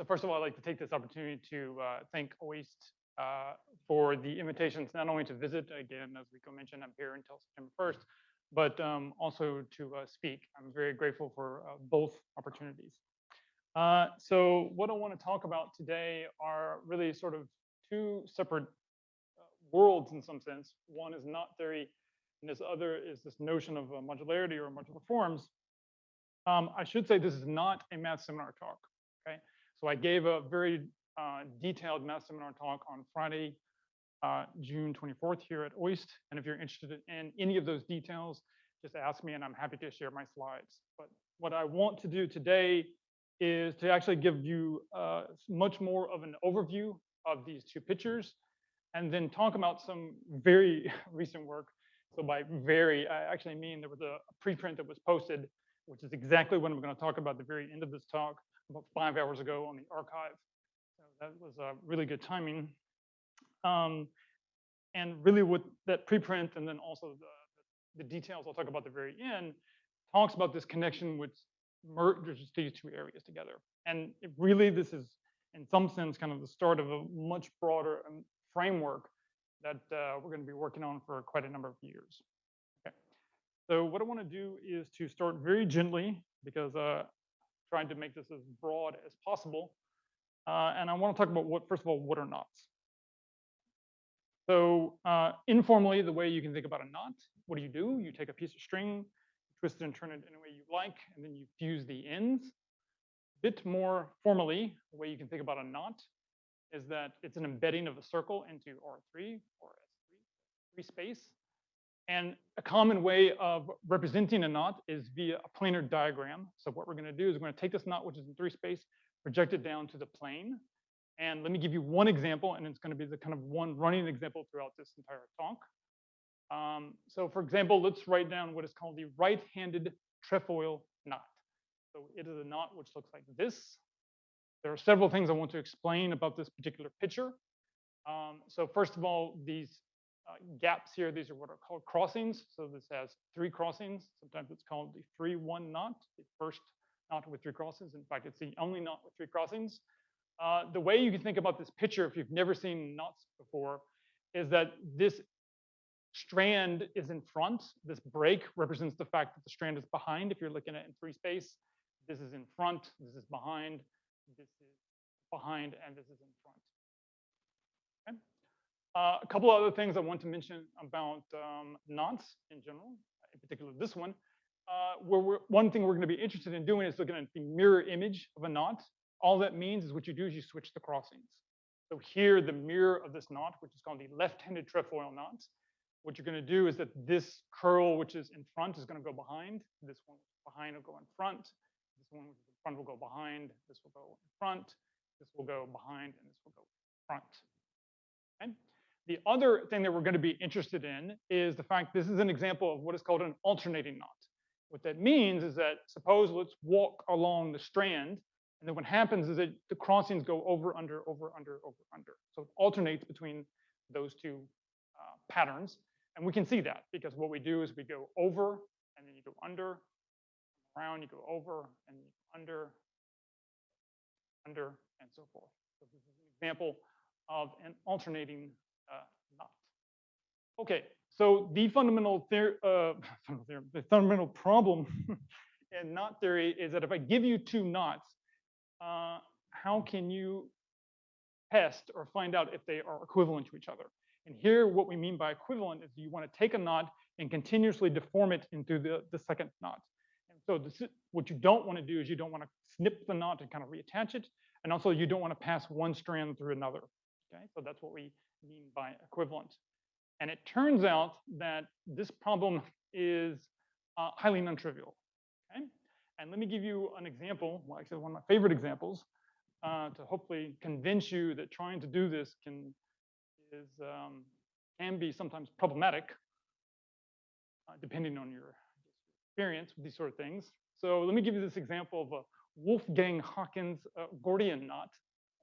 so first of all, I'd like to take this opportunity to uh, thank OIST uh, for the invitations, not only to visit, again, as Rico mentioned, I'm here until September 1st, but um, also to uh, speak. I'm very grateful for uh, both opportunities. Uh, so what I want to talk about today are really sort of two separate uh, worlds in some sense. One is knot theory, and this other is this notion of modularity or modular forms. Um, I should say this is not a math seminar talk, okay? So I gave a very uh, detailed math seminar talk on Friday, uh, June 24th here at OIST. And if you're interested in any of those details, just ask me and I'm happy to share my slides. But what I want to do today is to actually give you uh, much more of an overview of these two pictures and then talk about some very recent work. So by very, I actually mean there was a preprint that was posted, which is exactly what I'm going to talk about at the very end of this talk about five hours ago on the arXiv. So that was a really good timing. Um, and really with that preprint and then also the, the details I'll talk about at the very end talks about this connection which merges these two areas together. And really this is in some sense kind of the start of a much broader um, framework that uh, we're going to be working on for quite a number of years. Okay. So what I want to do is to start very gently because uh, trying to make this as broad as possible. Uh, and I want to talk about what, first of all, what are knots? So uh, informally, the way you can think about a knot, what do you do? You take a piece of string, twist it and turn it any way you like, and then you fuse the ends. A bit more formally, the way you can think about a knot is that it's an embedding of a circle into R3 or S3, space. And a common way of representing a knot is via a planar diagram. So what we're going to do is we're going to take this knot, which is in three space, project it down to the plane. And let me give you one example, and it's going to be the kind of one running example throughout this entire talk. Um, so for example, let's write down what is called the right-handed trefoil knot. So it is a knot which looks like this. There are several things I want to explain about this particular picture. Um, so first of all, these gaps here. These are what are called crossings. So this has three crossings. Sometimes it's called the three one knot, the first knot with three crossings. In fact, it's the only knot with three crossings. Uh, the way you can think about this picture, if you've never seen knots before, is that this strand is in front. This break represents the fact that the strand is behind. If you're looking at in three space, this is in front, this is behind, this is behind, and this is in. Uh, a couple other things I want to mention about um, knots in general, in particular this one. Uh, where one thing we're going to be interested in doing is looking at the mirror image of a knot. All that means is what you do is you switch the crossings. So here, the mirror of this knot, which is called the left-handed trefoil knot, what you're going to do is that this curl, which is in front, is going to go behind. This one behind will go in front. This one in front will go behind. This will go in front. This will go behind, and this will go front. Okay? The other thing that we're going to be interested in is the fact this is an example of what is called an alternating knot. What that means is that suppose let's walk along the strand, and then what happens is that the crossings go over, under, over, under, over, under. So it alternates between those two uh, patterns. And we can see that because what we do is we go over, and then you go under, around, you go over, and under, under, and so forth. So this is an example of an alternating uh, knot. Okay, so the fundamental theory, uh, the fundamental problem in knot theory is that if I give you two knots, uh, how can you test or find out if they are equivalent to each other? And here, what we mean by equivalent is you want to take a knot and continuously deform it into the, the second knot. And so this, is what you don't want to do is you don't want to snip the knot and kind of reattach it. And also you don't want to pass one strand through another. Okay, so that's what we mean by equivalent. And it turns out that this problem is uh, highly non-trivial. Okay? And let me give you an example, well, actually one of my favorite examples, uh, to hopefully convince you that trying to do this can is um, can be sometimes problematic, uh, depending on your experience with these sort of things. So let me give you this example of a Wolfgang Haken's uh, Gordian knot,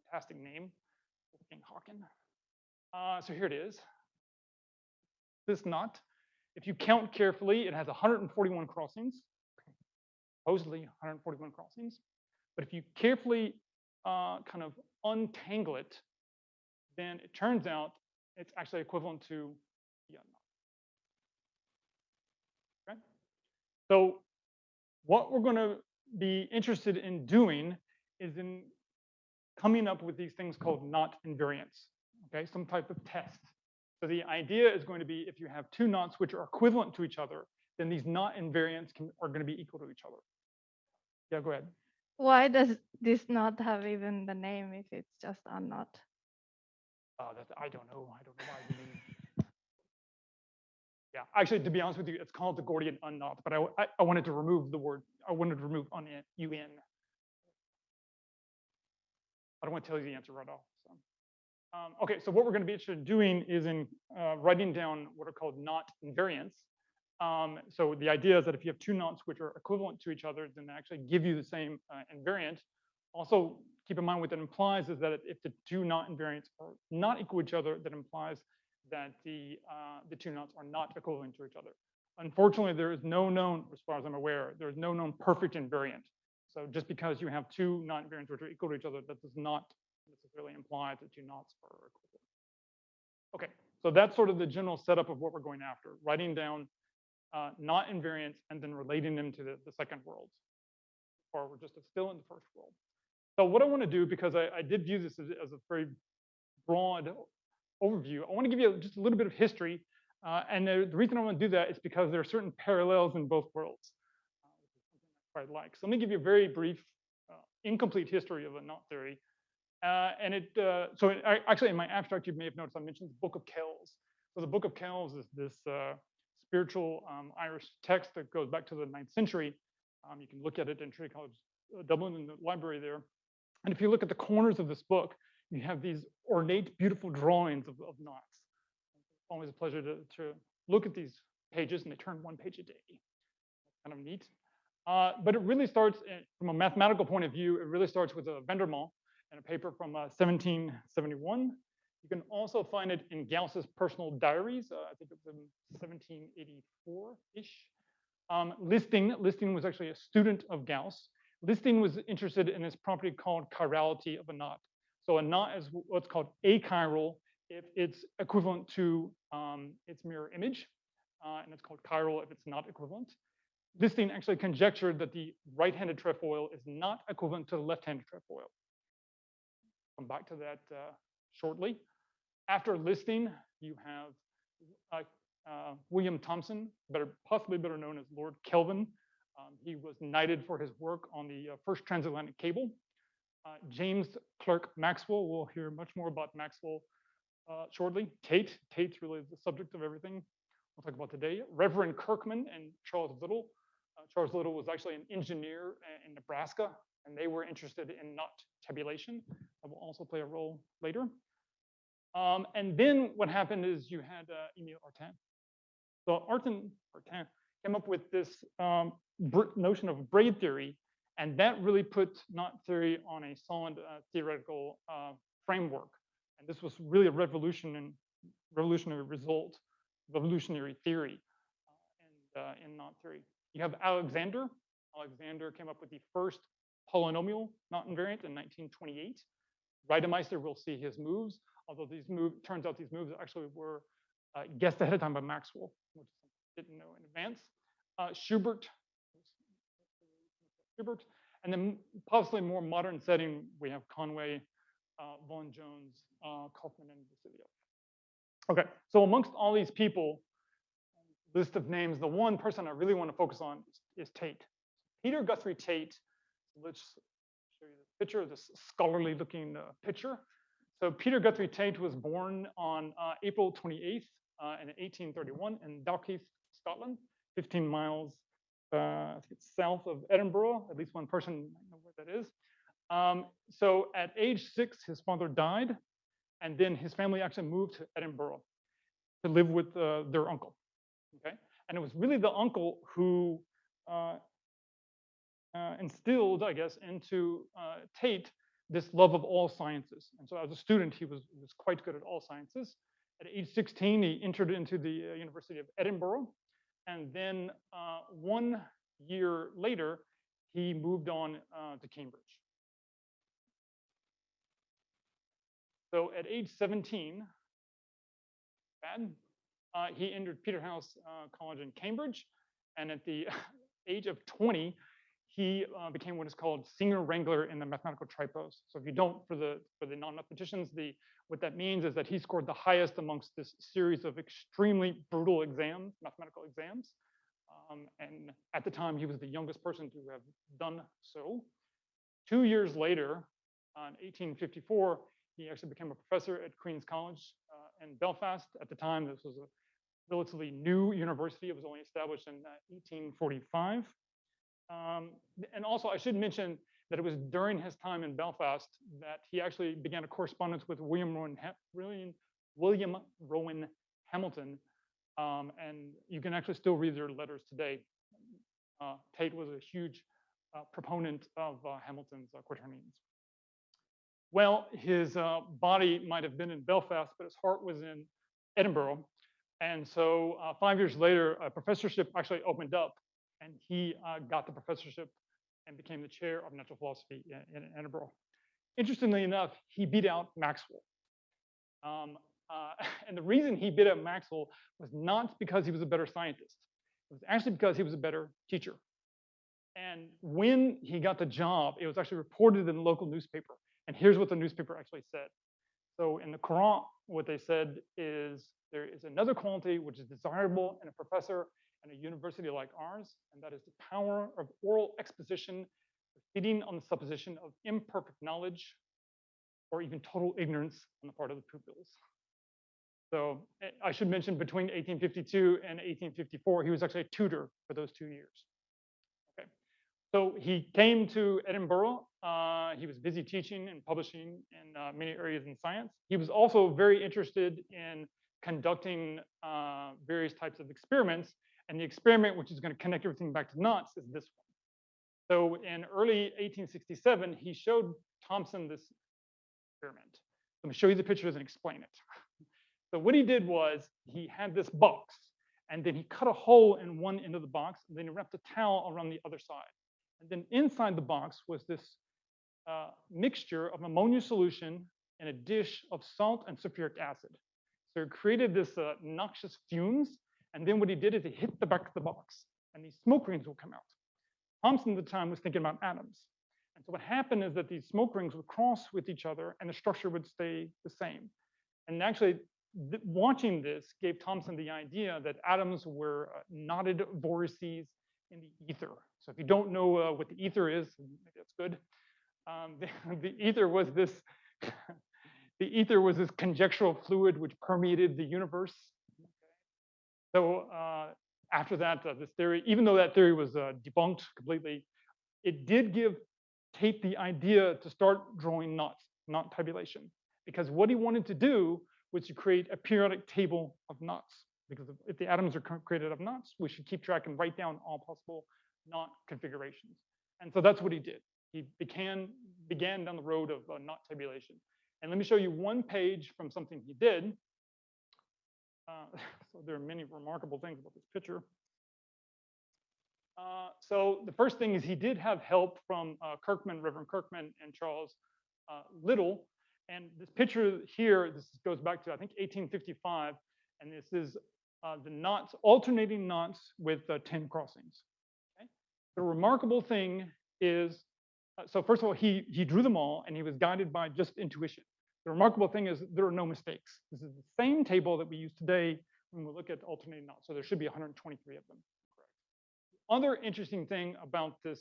fantastic name, Wolfgang Haken. Uh, so here it is. This knot, if you count carefully, it has 141 crossings, supposedly 141 crossings. But if you carefully uh, kind of untangle it, then it turns out it's actually equivalent to the unknot. Okay? So what we're going to be interested in doing is in coming up with these things called knot invariants, okay, some type of test. So the idea is going to be if you have two knots which are equivalent to each other, then these knot invariants can, are going to be equal to each other. Yeah, go ahead. Why does this not have even the name if it's just a knot? Uh, that, I don't know. I don't know why. mean- Yeah, actually, to be honest with you, it's called the Gordian unknot, but I, I, I wanted to remove the word, I wanted to remove un, un. I don't want to tell you the answer right off. Um, okay, so what we're going to be interested in doing is in uh, writing down what are called knot invariants. Um, so the idea is that if you have two knots which are equivalent to each other, then they actually give you the same uh, invariant. Also, keep in mind what that implies is that if the two knot invariants are not equal to each other, that implies that the uh, the two knots are not equivalent to each other. Unfortunately, there is no known, as far as I'm aware, there is no known perfect invariant. So just because you have two knot invariants which are equal to each other, that does not necessarily imply that two knots are equivalent. Okay, so that's sort of the general setup of what we're going after, writing down uh, knot invariants and then relating them to the, the second world. Or we're just still in the first world. So what I want to do, because I, I did view this as, as, a very broad overview, I want to give you just a little bit of history. Uh, and the, the, reason I want to do that is because there are certain parallels in both worlds. Uh, I quite like. So let me give you a very brief, uh, incomplete history of a knot theory. Uh, and it, uh, so it, I, actually in my abstract, you may have noticed I mentioned the Book of Kells. So the Book of Kells is this uh, spiritual um, Irish text that goes back to the ninth century. Um, you can look at it in Trinity College Dublin in the library there. And if you look at the corners of this book, you have these ornate, beautiful drawings of, of knots. Always a pleasure to, to look at these pages, and they turn one page a day. Kind of neat. Uh, but it really starts, in, from a mathematical point of view, it really starts with a Vandermonde and a paper from uh, 1771. You can also find it in Gauss's personal diaries. Uh, I think it was in 1784-ish. Um, Listing, Listing was actually a student of Gauss. Listing was interested in this property called chirality of a knot. So a knot is what's called achiral if it's equivalent to um, its mirror image, uh, and it's called chiral if it's not equivalent. Listing actually conjectured that the right-handed trefoil is not equivalent to the left-handed trefoil. Come back to that uh, shortly. After listing, you have uh, uh, William Thomson, better, possibly better known as Lord Kelvin. Um, he was knighted for his work on the uh, first transatlantic cable. Uh, James Clerk Maxwell, we'll hear much more about Maxwell shortly. Tait, Tait's really the subject of everything we'll talk about today. Reverend Kirkman and Charles Little. Charles Little was actually an engineer in Nebraska, and they were interested in knot tabulation. That will also play a role later. Um, and then what happened is you had uh, Artin. So Artin, Artin came up with this um, notion of braid theory, and that really put knot theory on a solid uh, theoretical uh, framework. And this was really a revolution and revolutionary result, revolutionary theory uh, and, uh, in knot theory. You have Alexander. Alexander came up with the first polynomial knot invariant in 1928. Reidemeister will see his moves, although these move turns out these moves actually were uh, guessed ahead of time by Maxwell, which didn't know in advance. Uh, Schubert, Schubert, and then possibly more modern setting, we have Conway, uh, Vaughan Jones, uh, Kauffman, and Vassiliev. Okay, so amongst all these people, list of names, the one person I really want to focus on is, is Tait. Peter Guthrie Tait, let's show you the picture this scholarly looking uh, picture. So Peter Guthrie Tait was born on uh, April 28th uh, in 1831 in Dalkeith, Scotland, 15 miles uh, south of Edinburgh. At least one person might know where that is. Um, so at age six, his father died, and then his family actually moved to Edinburgh to live with uh, their uncle. Okay, and it was really the uncle who uh, instilled, I guess, into uh, Tait this love of all sciences. And so as a student, he was, was quite good at all sciences. At age 16, he entered into the uh, University of Edinburgh. And then uh, one year later, he moved on uh, to Cambridge. So at age 17, bad, uh, he entered Peterhouse uh, College in Cambridge, and at the age of 20, he uh, became what is called senior wrangler in the mathematical tripos. So if you don't, for the for the non-mathematicians, the what that means is that he scored the highest amongst this series of extremely brutal exams, mathematical exams. Um, and at the time, he was the youngest person to have done so. Two years later, in 1854, he actually became a professor at Queen's College uh, in Belfast. At the time, this was a relatively new university. It was only established in uh, 1845. Um, and also, I should mention that it was during his time in Belfast that he actually began a correspondence with William Rowan, William, William Rowan Hamilton. Um, and you can actually still read their letters today. Uh, Tait was a huge uh, proponent of uh, Hamilton's uh, quaternions. Well, his uh, body might have been in Belfast, but his heart was in Edinburgh. And so uh, five years later, a professorship actually opened up and he uh, got the professorship and became the chair of natural philosophy in, in Edinburgh. Interestingly enough, he beat out Maxwell. Um, uh, and the reason he beat out Maxwell was not because he was a better scientist. It was actually because he was a better teacher. And when he got the job, it was actually reported in the local newspaper. And here's what the newspaper actually said. So in the Courant, what they said is there is another quality which is desirable in a professor in a university like ours, and that is the power of oral exposition, feeding on the supposition of imperfect knowledge or even total ignorance on the part of the pupils. So I should mention between 1852 and 1854, he was actually a tutor for those two years. Okay, so he came to Edinburgh. Uh, he was busy teaching and publishing in uh, many areas in science. He was also very interested in conducting uh, various types of experiments. And the experiment, which is going to connect everything back to knots, is this one. So in early 1867, he showed Thomson this experiment. Let me show you the pictures and explain it. So what he did was he had this box, and then he cut a hole in one end of the box, and then he wrapped a towel around the other side. And then inside the box was this uh, mixture of ammonia solution and a dish of salt and sulfuric acid. So it created this uh, noxious fumes. And then what he did is he hit the back of the box and these smoke rings would come out. Thomson at the time was thinking about atoms. And so what happened is that these smoke rings would cross with each other and the structure would stay the same. And actually th watching this gave Thomson the idea that atoms were uh, knotted vortices in the ether. So if you don't know uh, what the ether is, that's good. Um, the, the ether was this the ether was this conjectural fluid which permeated the universe. So uh, after that, uh, this theory, even though that theory was uh, debunked completely, it did give Tait the idea to start drawing knots, knot tabulation, because what he wanted to do was to create a periodic table of knots. Because if the atoms are created of knots, we should keep track and write down all possible knot configurations. And so that's what he did. He began, began down the road of uh, knot tabulation. And let me show you one page from something he did. Uh, so there are many remarkable things about this picture. Uh, so the first thing is he did have help from uh, Kirkman, Reverend Kirkman, and Charles uh, Little. And this picture here, this goes back to I think 1855, and this is uh, the knots, alternating knots with uh, 10 crossings. Okay? The remarkable thing is so first of all, he, he drew them all and he was guided by just intuition. The remarkable thing is there are no mistakes. This is the same table that we use today when we look at alternating knots. So there should be 123 of them. Correct. Other interesting thing about this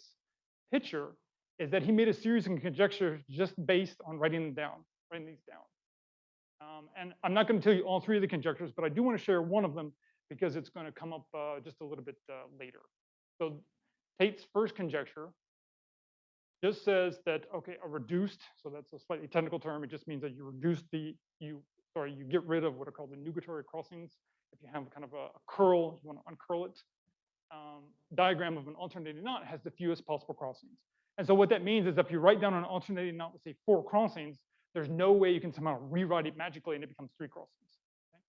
picture is that he made a series of conjectures just based on writing them down, writing these down. Um, and I'm not going to tell you all three of the conjectures, but I do want to share one of them because it's going to come up uh, just a little bit uh, later. So Tait's first conjecture just says that, okay, a reduced, so that's a slightly technical term, it just means that you reduce the, you, sorry, you get rid of what are called the nugatory crossings. If you have kind of a, a curl, you want to uncurl it. Um, diagram of an alternating knot has the fewest possible crossings. And so what that means is if you write down an alternating knot with say four crossings, there's no way you can somehow rewrite it magically and it becomes three crossings. Okay?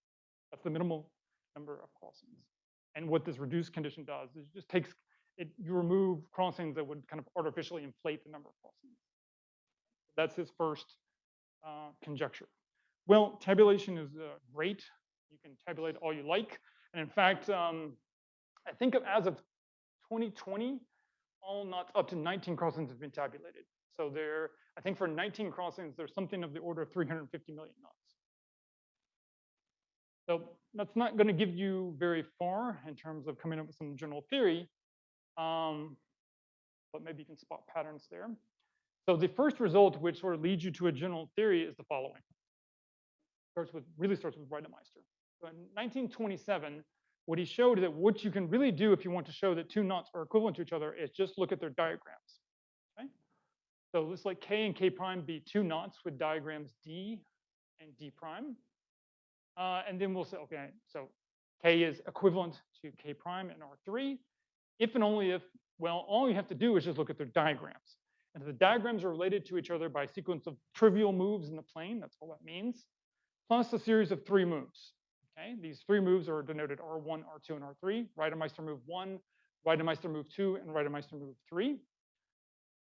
That's the minimal number of crossings. And what this reduced condition does is it just takes it, you remove crossings that would kind of artificially inflate the number of crossings. That's his first uh, conjecture. Well, tabulation is uh, great. You can tabulate all you like. And in fact, um, I think of as of 2020, all knots up to 19 crossings have been tabulated. So there, I think for 19 crossings, there's something of the order of 350 million knots. So that's not going to give you very far in terms of coming up with some general theory, um, but maybe you can spot patterns there. So the first result, which sort of leads you to a general theory, is the following. Starts with really starts with Reidemeister. So in 1927, what he showed that what you can really do if you want to show that two knots are equivalent to each other is just look at their diagrams. Okay? So let's let K and K prime be two knots with diagrams D and D prime. Uh, and then we'll say, okay, so K is equivalent to K prime in R3. If and only if, well, all you have to do is just look at their diagrams. And the diagrams are related to each other by a sequence of trivial moves in the plane, that's all that means, plus a series of three moves. Okay, these three moves are denoted R1, R2, and R3. Reidemeister move one, Reidemeister move two, and Reidemeister move three.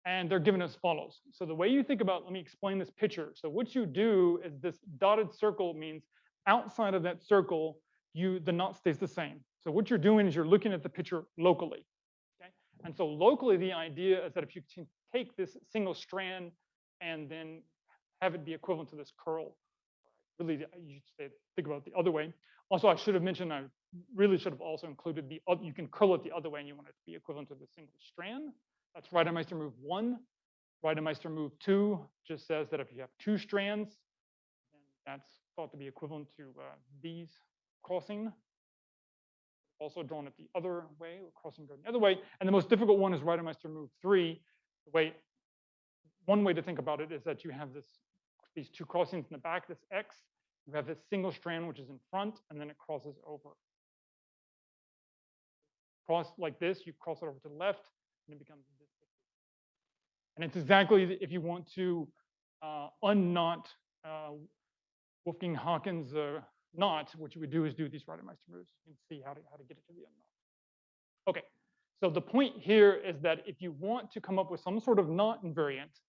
And they're given as follows. So the way you think about, let me explain this picture. So what you do is this dotted circle means outside of that circle, you the knot stays the same. So what you're doing is you're looking at the picture locally. Okay? And so locally, the idea is that if you can take this single strand and then have it be equivalent to this curl, really you should think about it the other way. Also, I should have mentioned I really should have also included the other, you can curl it the other way and you want it to be equivalent to the single strand. That's Reidemeister move one. Reidemeister move two just says that if you have two strands, that's thought to be equivalent to uh, these crossing. Also drawn it the other way, crossing going the other way. And the most difficult one is Reidemeister move three. The way, one way to think about it is that you have this, these two crossings in the back, this X, you have this single strand which is in front, and then it crosses over. Cross like this, you cross it over to the left, and it becomes this. And it's exactly if you want to uh, unknot uh, Wolfgang Haken's uh, knot, what you would do is do these Reidemeister moves. You can see how to, how to get it to the unknot. Okay, so the point here is that if you want to come up with some sort of knot invariant,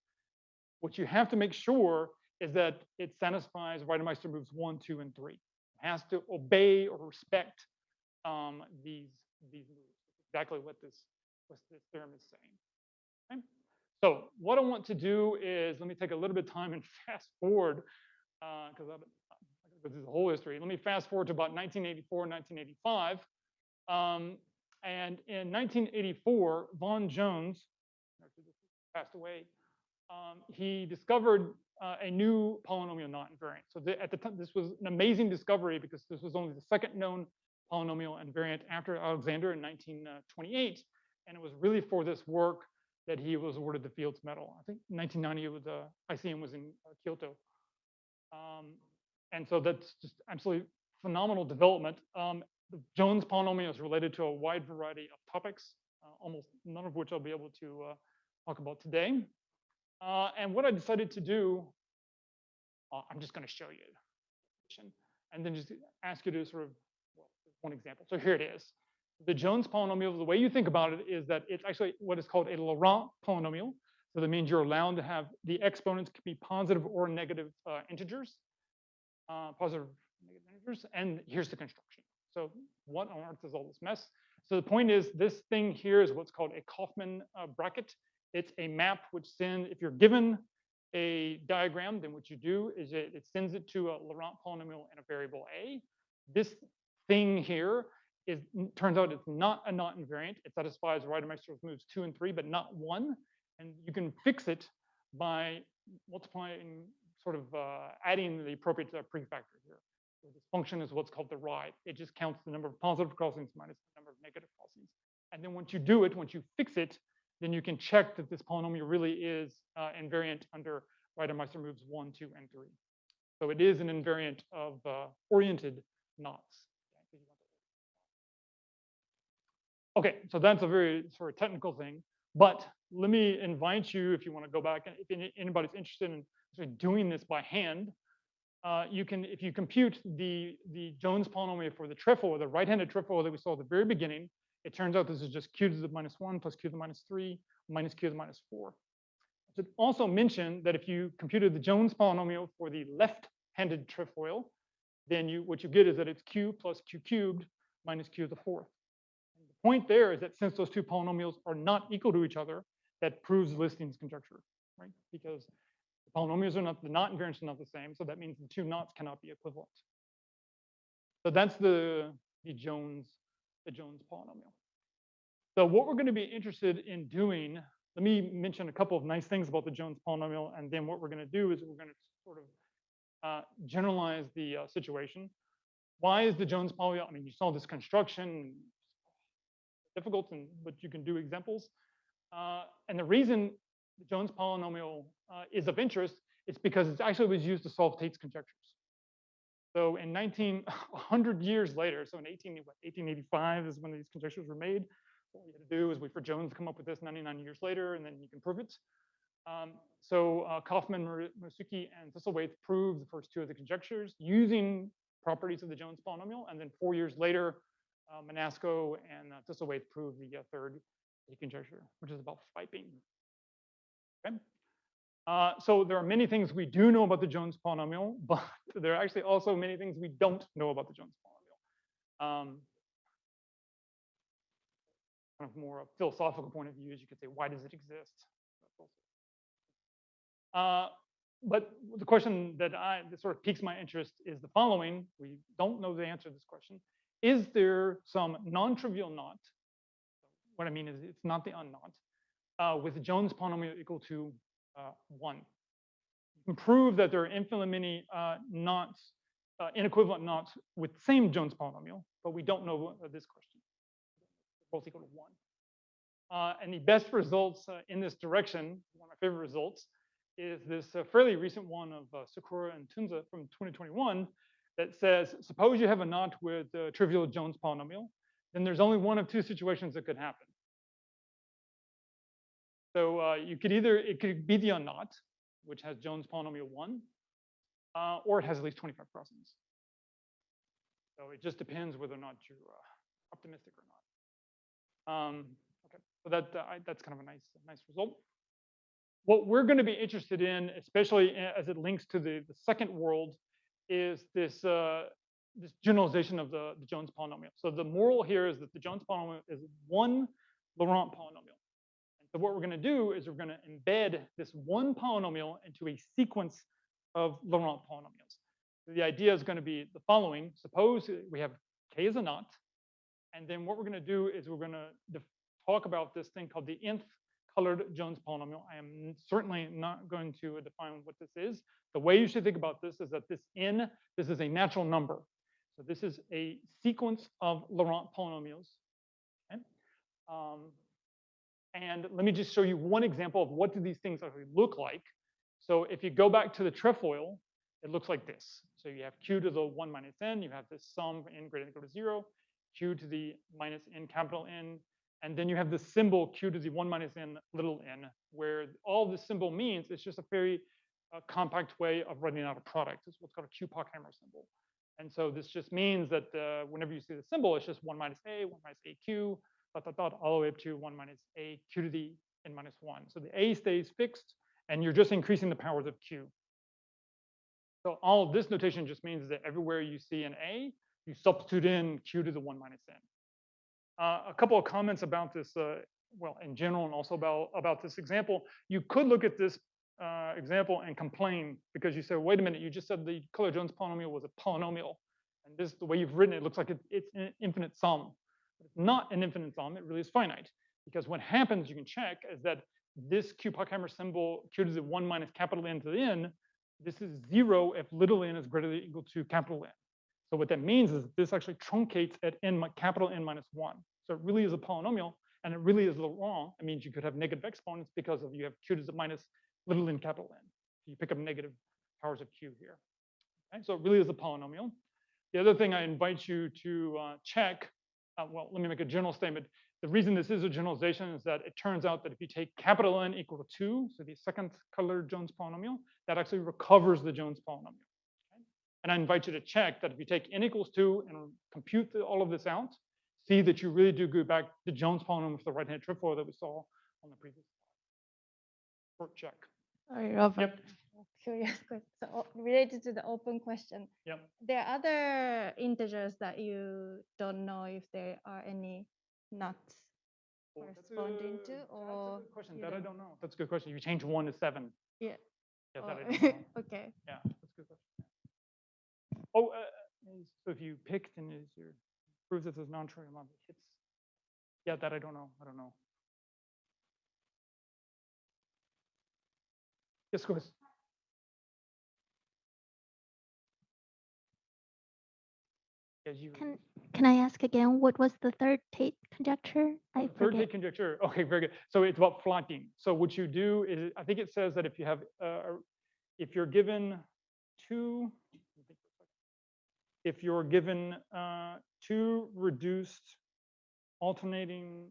what you have to make sure is that it satisfies Reidemeister moves one, two, and three. It has to obey or respect um, these, these moves. Exactly what this, what this theorem is saying. Okay? So what I want to do is, let me take a little bit of time and fast forward because uh, this is the whole history. Let me fast forward to about 1984, 1985. Um, and in 1984, Vaughan Jones, passed away, um, he discovered uh, a new polynomial knot invariant. So the, at the time, this was an amazing discovery because this was only the second known polynomial invariant after Alexander in 1928. And it was really for this work that he was awarded the Fields Medal. I think 1990 was uh, ICM was in uh, Kyoto. Um, and so that's just absolutely phenomenal development. Um, the Jones polynomial is related to a wide variety of topics, uh, almost none of which I'll be able to uh, talk about today. Uh, and what I decided to do, uh, I'm just going to show you, and then just ask you to sort of, well, one example. So here it is. The Jones polynomial, the way you think about it is that it's actually what is called a Laurent polynomial. So that means you're allowed to have the exponents can be positive or negative uh, integers, uh, positive negative integers. And here's the construction. So what on earth is all this mess? So the point is this thing here is what's called a Kauffman uh, bracket. It's a map which sends, if you're given a diagram, then what you do is it, it sends it to a Laurent polynomial and a variable A. This thing here is turns out it's not a knot invariant. It satisfies Reidemeister's moves two and three, but not one. And you can fix it by multiplying, sort of uh, adding the appropriate uh, prefactor here. So this function is what's called the writhe. It just counts the number of positive crossings minus the number of negative crossings. And then once you do it, once you fix it, then you can check that this polynomial really is uh, invariant under Reidemeister moves one, two, and three. So it is an invariant of uh, oriented knots. Okay, so that's a very sort of technical thing. But let me invite you, if you want to go back, and if anybody's interested in doing this by hand, uh, you can, if you compute the, the Jones polynomial for the trefoil, the right-handed trefoil that we saw at the very beginning, it turns out this is just q to the minus one plus q to the minus three minus q to the minus four. I should also mention that if you computed the Jones polynomial for the left right-handed trefoil, then you, what you get is that it's q plus q cubed minus q to the fourth. And the point there is that since those two polynomials are not equal to each other, that proves Listing's conjecture, right? Because the polynomials are not, the knot invariants are not the same, so that means the two knots cannot be equivalent. So that's the, the Jones, the Jones polynomial. So what we're going to be interested in doing, let me mention a couple of nice things about the Jones polynomial, and then what we're going to do is we're going to sort of uh, generalize the uh, situation. Why is the Jones polynomial? I mean, you saw this construction, difficult, and but you can do examples. Uh, and the reason the Jones polynomial uh, is of interest it's because it actually was used to solve Tait's conjectures. So in 19, 100 years later, so in 18, what, 1885 is when these conjectures were made. What we had to do is wait for Jones to come up with this 99 years later, and then you can prove it. Um, so uh, Kauffman, Murasugi, and Thistlethwaite proved the first two of the conjectures using properties of the Jones polynomial, and then four years later, uh, Menasco and uh, Thistlethwaite proved the uh, third conjecture, which is about flyping. Okay. Uh, so there are many things we do know about the Jones polynomial, but there are actually also many things we don't know about the Jones polynomial. Um, kind of more a philosophical point of view, is you could say, why does it exist? Uh, but the question that I that sort of piques my interest is the following: We don't know the answer to this question. Is there some non-trivial knot? What I mean is, it's not the unknot uh, with Jones polynomial equal to uh, one. You can prove that there are infinitely many uh, knots, uh, inequivalent knots with the same Jones polynomial, but we don't know uh, this question. Both equal to one. Uh, and the best results in this direction, one of my favorite results, is this fairly recent one of Sikora and Tuzun from 2021 that says, suppose you have a knot with a trivial Jones polynomial, then there's only one of two situations that could happen. So uh, you could either, it could be the unknot, which has Jones polynomial one, uh, or it has at least 25 crossings. So it just depends whether or not you're uh, optimistic or not. Um, okay, so that uh, I, that's kind of a nice, nice result. What we're going to be interested in, especially as it links to the, the second world, is this uh, this generalization of the, the Jones polynomial. So the moral here is that the Jones polynomial is one Laurent polynomial. So what we're going to do is we're going to embed this one polynomial into a sequence of Laurent polynomials. The idea is going to be the following. Suppose we have k as a knot, and then what we're going to do is we're going to talk about this thing called the nth colored Jones polynomial. I am certainly not going to define what this is. The way you should think about this is that this n, this is a natural number. So this is a sequence of Laurent polynomials. Okay? Um, and let me just show you one example of what do these things actually look like. So if you go back to the trefoil, it looks like this. So you have q to the 1 minus n, you have this sum n greater than equal to 0, q to the minus n capital N, and then you have the symbol q to the 1 minus n little n, where all this symbol means is just a very uh, compact way of writing out a product. It's what's called a q-Pochhammer symbol. And so this just means that uh, whenever you see the symbol, it's just 1 minus a, 1 minus aq, dot, dot, dot, all the way up to 1 minus a q to the n minus 1. So the a stays fixed, and you're just increasing the powers of q. So all this notation just means that everywhere you see an a, you substitute in q to the 1 minus n. Uh, a couple of comments about this, uh, well, in general, and also about, about this example. You could look at this uh, example and complain because you say, wait a minute, you just said the Color-Jones polynomial was a polynomial. And this, the way you've written it, looks like it, it's an infinite sum. But it's not an infinite sum, it really is finite. Because what happens, you can check, is that this q-Pochhammer symbol, q to the 1 minus capital N to the n, this is zero if little n is greater than or equal to capital N. So what that means is this actually truncates at n capital N minus 1. So it really is a polynomial, and it really is Laurent. It means you could have negative exponents because of you have q to the minus little n capital N. You pick up negative powers of q here. Okay? So it really is a polynomial. The other thing I invite you to uh, check uh, well, let me make a general statement. The reason this is a generalization is that it turns out that if you take capital N equal to 2, so the second colored Jones polynomial, that actually recovers the Jones polynomial. Okay? And I invite you to check that if you take n equals 2 and compute the, all of this out, see that you really do go back to Jones polynomial for the right-hand trefoil that we saw on the previous slide. Short check. Sorry, Robert. Yep. Curious question. So related to the open question, Yep. there are other integers that you don't know if there are any nuts Well, corresponding to, that's a or good Question, that I don't- don't know. That's a good question. You change one to seven. Yeah. Yeah, or- don't okay. Yeah, that's a good question. Oh, uh, so if you picked and is your, proves that there's non-trivial number hits. Yeah, that I don't know. I don't know. Yes, go ahead. Can, can I ask again, what was the third Tait conjecture? I Third forget. Tait conjecture, okay, very good. So it's about flanking. So what you do is, I think it says that if you have, uh, if you're given two, let me think for a second. if you're given uh, two reduced alternating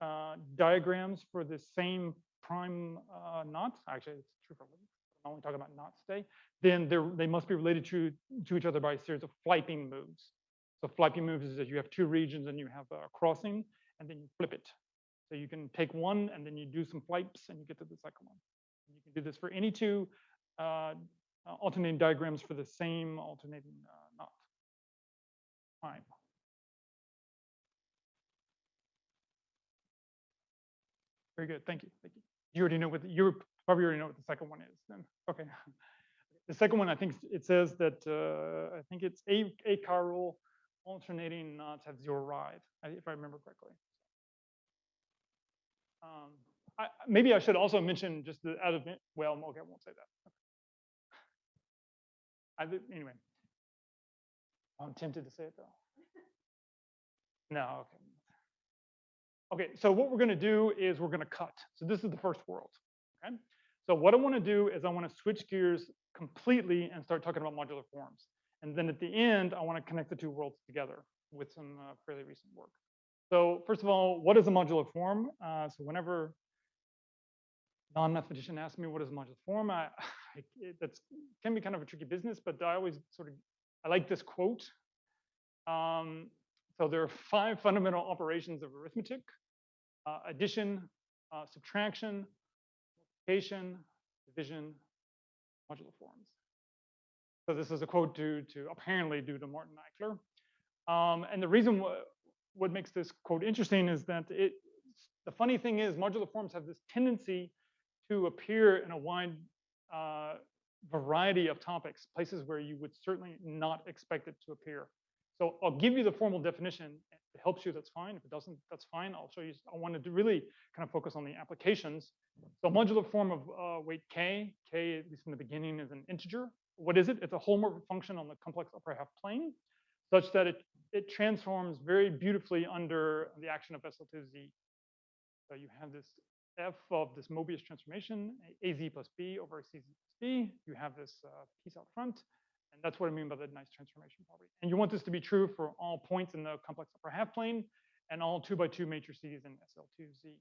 uh, diagrams for the same prime uh, knots, actually it's true for links, I'm only talking about knots today, then they must be related to, to each other by a series of flipping moves. So flipping moves is that you have two regions and you have a crossing and then you flip it. So you can take one and then you do some flips and you get to the second one. And you can do this for any two uh, uh, alternating diagrams for the same alternating uh, knot. Fine. Very good. Thank you. Thank you. You already know what the, you probably already know what the second one is then. Okay. The second one, I think it says that uh, I think it's a a chiral alternating knots have zero writhe, I- if I remember correctly. Um, I, maybe I should also mention just the out of well, okay, I won't say that. I anyway. I'm tempted to say it though. No, okay. Okay, so what we're going to do is we're going to cut. So this is the first world. Okay. So what I want to do is I want to switch gears completely and start talking about modular forms. And then at the end, I want to connect the two worlds together with some uh, fairly recent work. So first of all, what is a modular form? Uh, so whenever non-mathematician asks me what is a modular form, I, I it, that's can be kind of a tricky business, but I always sort of I like this quote. Um, so there are five fundamental operations of arithmetic: uh, addition, uh, subtraction, multiplication, division, modular forms. So this is a quote due to apparently due to Martin Eichler. Um, and the reason wh- what makes this quote interesting is that it the funny thing is modular forms have this tendency to appear in a wide uh, variety of topics, places where you would certainly not expect it to appear. So I'll give you the formal definition. If it helps you, that's fine. If it doesn't, that's fine. I'll show you. I wanted to really kind of focus on the applications. So modular form of uh, weight k, k at least in the beginning is an integer. What is it? It's a holomorphic function on the complex upper half plane, such that it it transforms very beautifully under the action of SL2Z. So you have this f of this Mobius transformation, az plus b over cz plus b. You have this uh, piece out front, and that's what I mean by the nice transformation property. And you want this to be true for all points in the complex upper half plane and all two by two matrices in SL2Z.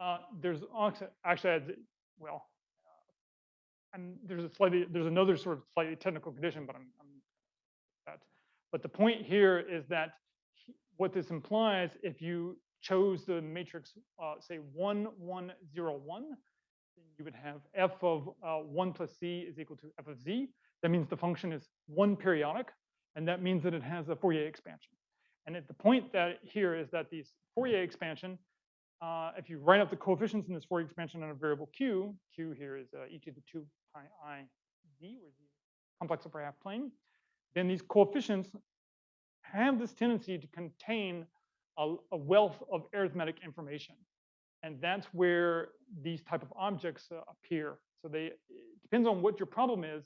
Uh, there's actually, well, and there's a slightly, there's another sort of slightly technical condition, but I'm, I'm that. But the point here is that what this implies, if you chose the matrix, uh, say one, one, zero, one, then you would have f of uh, one plus c is equal to f of z. That means the function is one periodic, and that means that it has a Fourier expansion. And at the point that here is that these Fourier expansion, uh, if you write up the coefficients in this Fourier expansion on a variable q, q here is uh, e to the 2 pi i z, where the complex upper half plane, then these coefficients have this tendency to contain a, a wealth of arithmetic information. And that's where these type of objects uh, appear. So they, it depends on what your problem is.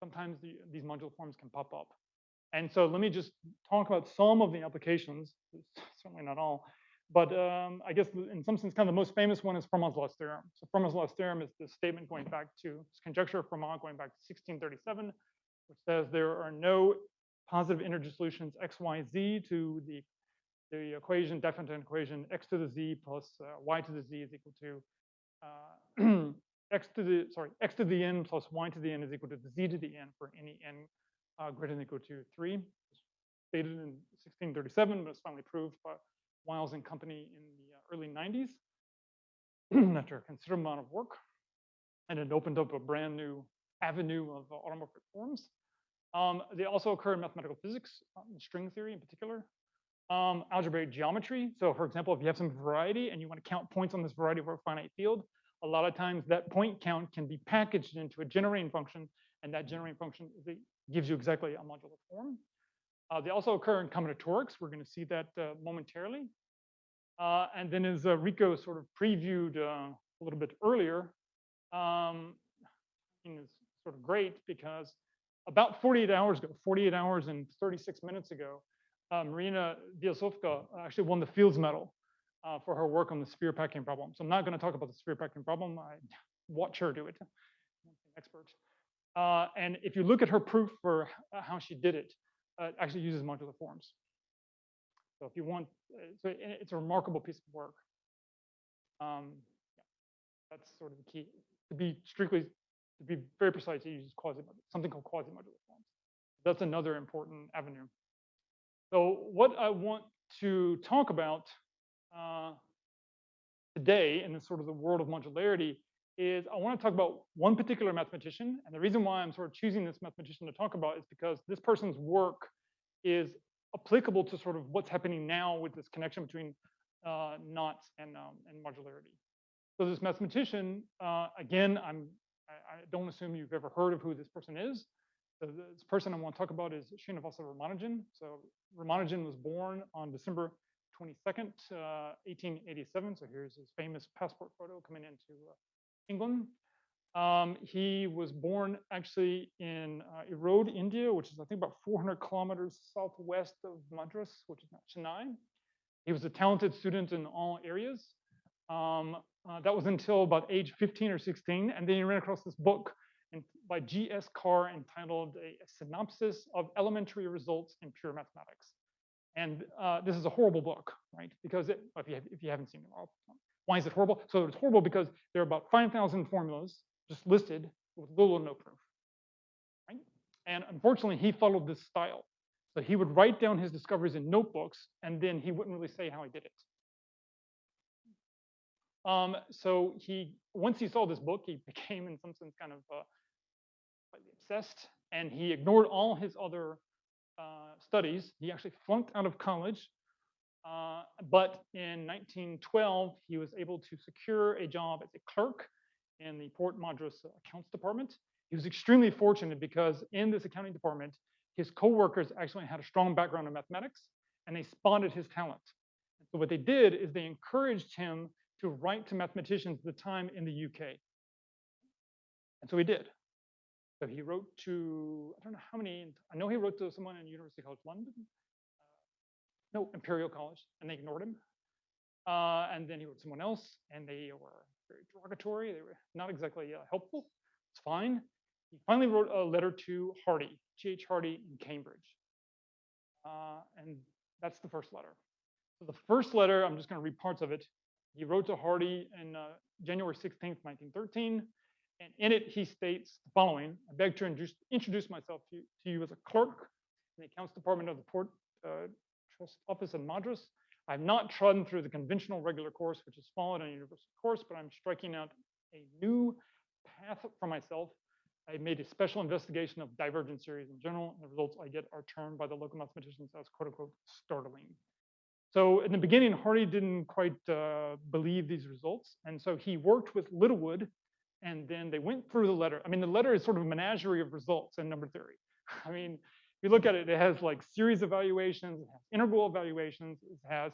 Sometimes the, these modular forms can pop up. And so let me just talk about some of the applications, certainly not all. But um, I guess in some sense, kind of the most famous one is Fermat's last theorem. So Fermat's last theorem is the statement going back to conjecture of Fermat going back to 1637, which says there are no positive integer solutions x, y, z to the the equation, definite equation, x to the z plus uh, y to the z is equal to uh, x to the, sorry, x to the n plus y to the n is equal to the z to the n for any n uh, greater than or equal to 3. It's Stated in 1637, but it's finally proved by Wiles and company in the uh, early 90s after a considerable amount of work. And it opened up a brand new avenue of uh, automorphic forms. Um, they also occur in mathematical physics, um, string theory in particular. Um, algebraic geometry. So for example, if you have some variety and you want to count points on this variety over a finite field, a lot of times that point count can be packaged into a generating function, and that generating function gives you exactly a modular form. Uh, they also occur in combinatorics. We're going to see that uh, momentarily. Uh, and then as uh, Rico sort of previewed uh, a little bit earlier, um, is sort of great because about 48 hours ago, 48 hours and 36 minutes ago, uh, Maryna Viazovska actually won the Fields Medal for her work on the sphere packing problem. So I'm not going to talk about the sphere packing problem. I watch her do it. Expert. And if you look at her proof for how she did it, uh, actually uses modular forms. So if you want, uh, so i- it's a remarkable piece of work. Um, yeah, that's sort of the key. To be strictly, to be very precise, it uses quasi something called quasi-modular forms. That's another important avenue. So what I want to talk about uh, today in this sort of the world of modularity is I want to talk about one particular mathematician. And the reason why I'm sort of choosing this mathematician to talk about is because this person's work is applicable to sort of what's happening now with this connection between uh, knots and, um, and modularity. So this mathematician, uh, again, I'm, I, I don't assume you've ever heard of who this person is. So this person I want to talk about is Srinivasa Ramanujan. So Ramanujan was born on December 22nd, uh, 1887. So here's his famous passport photo coming into uh, England. Um, he was born actually in uh, Erode, India, which is I think about 400 kilometers southwest of Madras, which is now Chennai. He was a talented student in all areas. Um, uh, that was until about age 15 or 16, and then he ran across this book in, by G.S. Carr entitled a, a Synopsis of Elementary Results in Pure Mathematics. And uh, this is a horrible book, right? Because it, if, you have, if you haven't seen it, I'll, why is it horrible? So it's horrible because there are about 5,000 formulas just listed with little or no proof, right? And unfortunately, he followed this style. So he would write down his discoveries in notebooks, and then he wouldn't really say how he did it. Um, so he, once he saw this book, he became, in some sense, kind of uh, obsessed, and he ignored all his other uh, studies. He actually flunked out of college, uh, but in 1912, he was able to secure a job as a clerk in the Port Madras accounts department. He was extremely fortunate because in this accounting department, his coworkers actually had a strong background in mathematics, and they spotted his talent. So what they did is they encouraged him to write to mathematicians at the time in the UK. And so he did. So he wrote to, I don't know how many, I know he wrote to someone in University College London, no, Imperial College, and they ignored him. Uh, and then he wrote someone else, and they were very derogatory. They were not exactly uh, helpful. It's fine. He finally wrote a letter to Hardy, G.H. Hardy in Cambridge. Uh, and that's the first letter. So the first letter, I'm just going to read parts of it. He wrote to Hardy in uh, January 16th, 1913. And in it, he states the following I beg to introduce, myself to, to you as a clerk in the accounts department of the Port uh, Office in Madras. I have not trodden through the conventional regular course, which is followed in a university course, but I'm striking out a new path for myself. I made a special investigation of divergent series in general, and the results I get are termed by the local mathematicians as quote unquote startling. So in the beginning, Hardy didn't quite uh, believe these results. And so he worked with Littlewood, and then they went through the letter. I mean, the letter is sort of a menagerie of results in number theory. I mean, you look at it, it has like series evaluations, it has integral evaluations, it has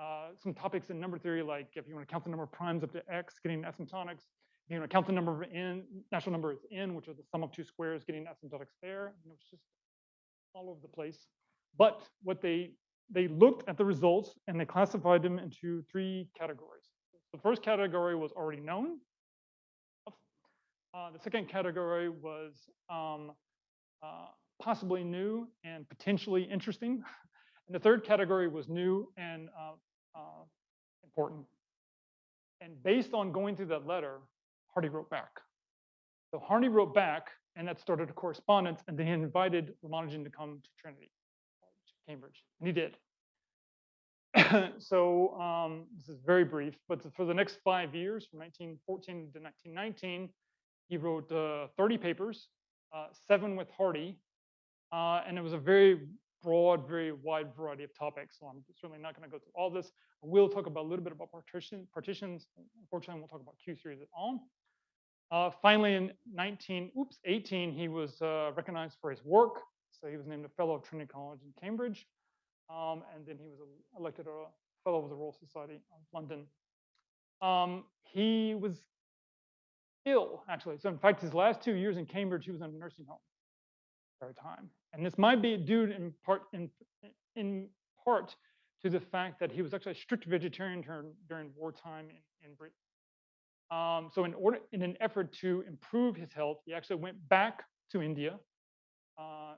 uh, some topics in number theory, like if you want to count the number of primes up to x, getting asymptotics. If you want to count the number of n, natural number is n, which are the sum of two squares, getting asymptotics there. You know, it's just all over the place. But what they they looked at the results and they classified them into three categories. The first category was already known. Uh, the second category was um, uh, possibly new and potentially interesting. And the third category was new and uh, uh, important. And based on going through that letter, Hardy wrote back. So Hardy wrote back, and that started a correspondence, and then he invited Ramanujan to come to Trinity, Cambridge, and he did. so um, this is very brief, but for the next five years, from 1914 to 1919, He wrote uh, 30 papers, uh, seven with Hardy, uh, and it was a very broad, very wide variety of topics. So I'm certainly not going to go through all this. We'll talk about a little bit about partition, partitions. Unfortunately, we'll talk about Q series at all. Uh, finally, in 19, oops, 18, he was uh, recognized for his work. So he was named a fellow of Trinity College in Cambridge. Um, and then he was elected a fellow of the Royal Society of London. Um, he was ill, actually. So in fact, his last two years in Cambridge, he was in a nursing home time. And this might be due in part in, in part to the fact that he was actually a strict vegetarian during, during wartime in, in Britain. Um, so in order, in an effort to improve his health, he actually went back to India. Uh,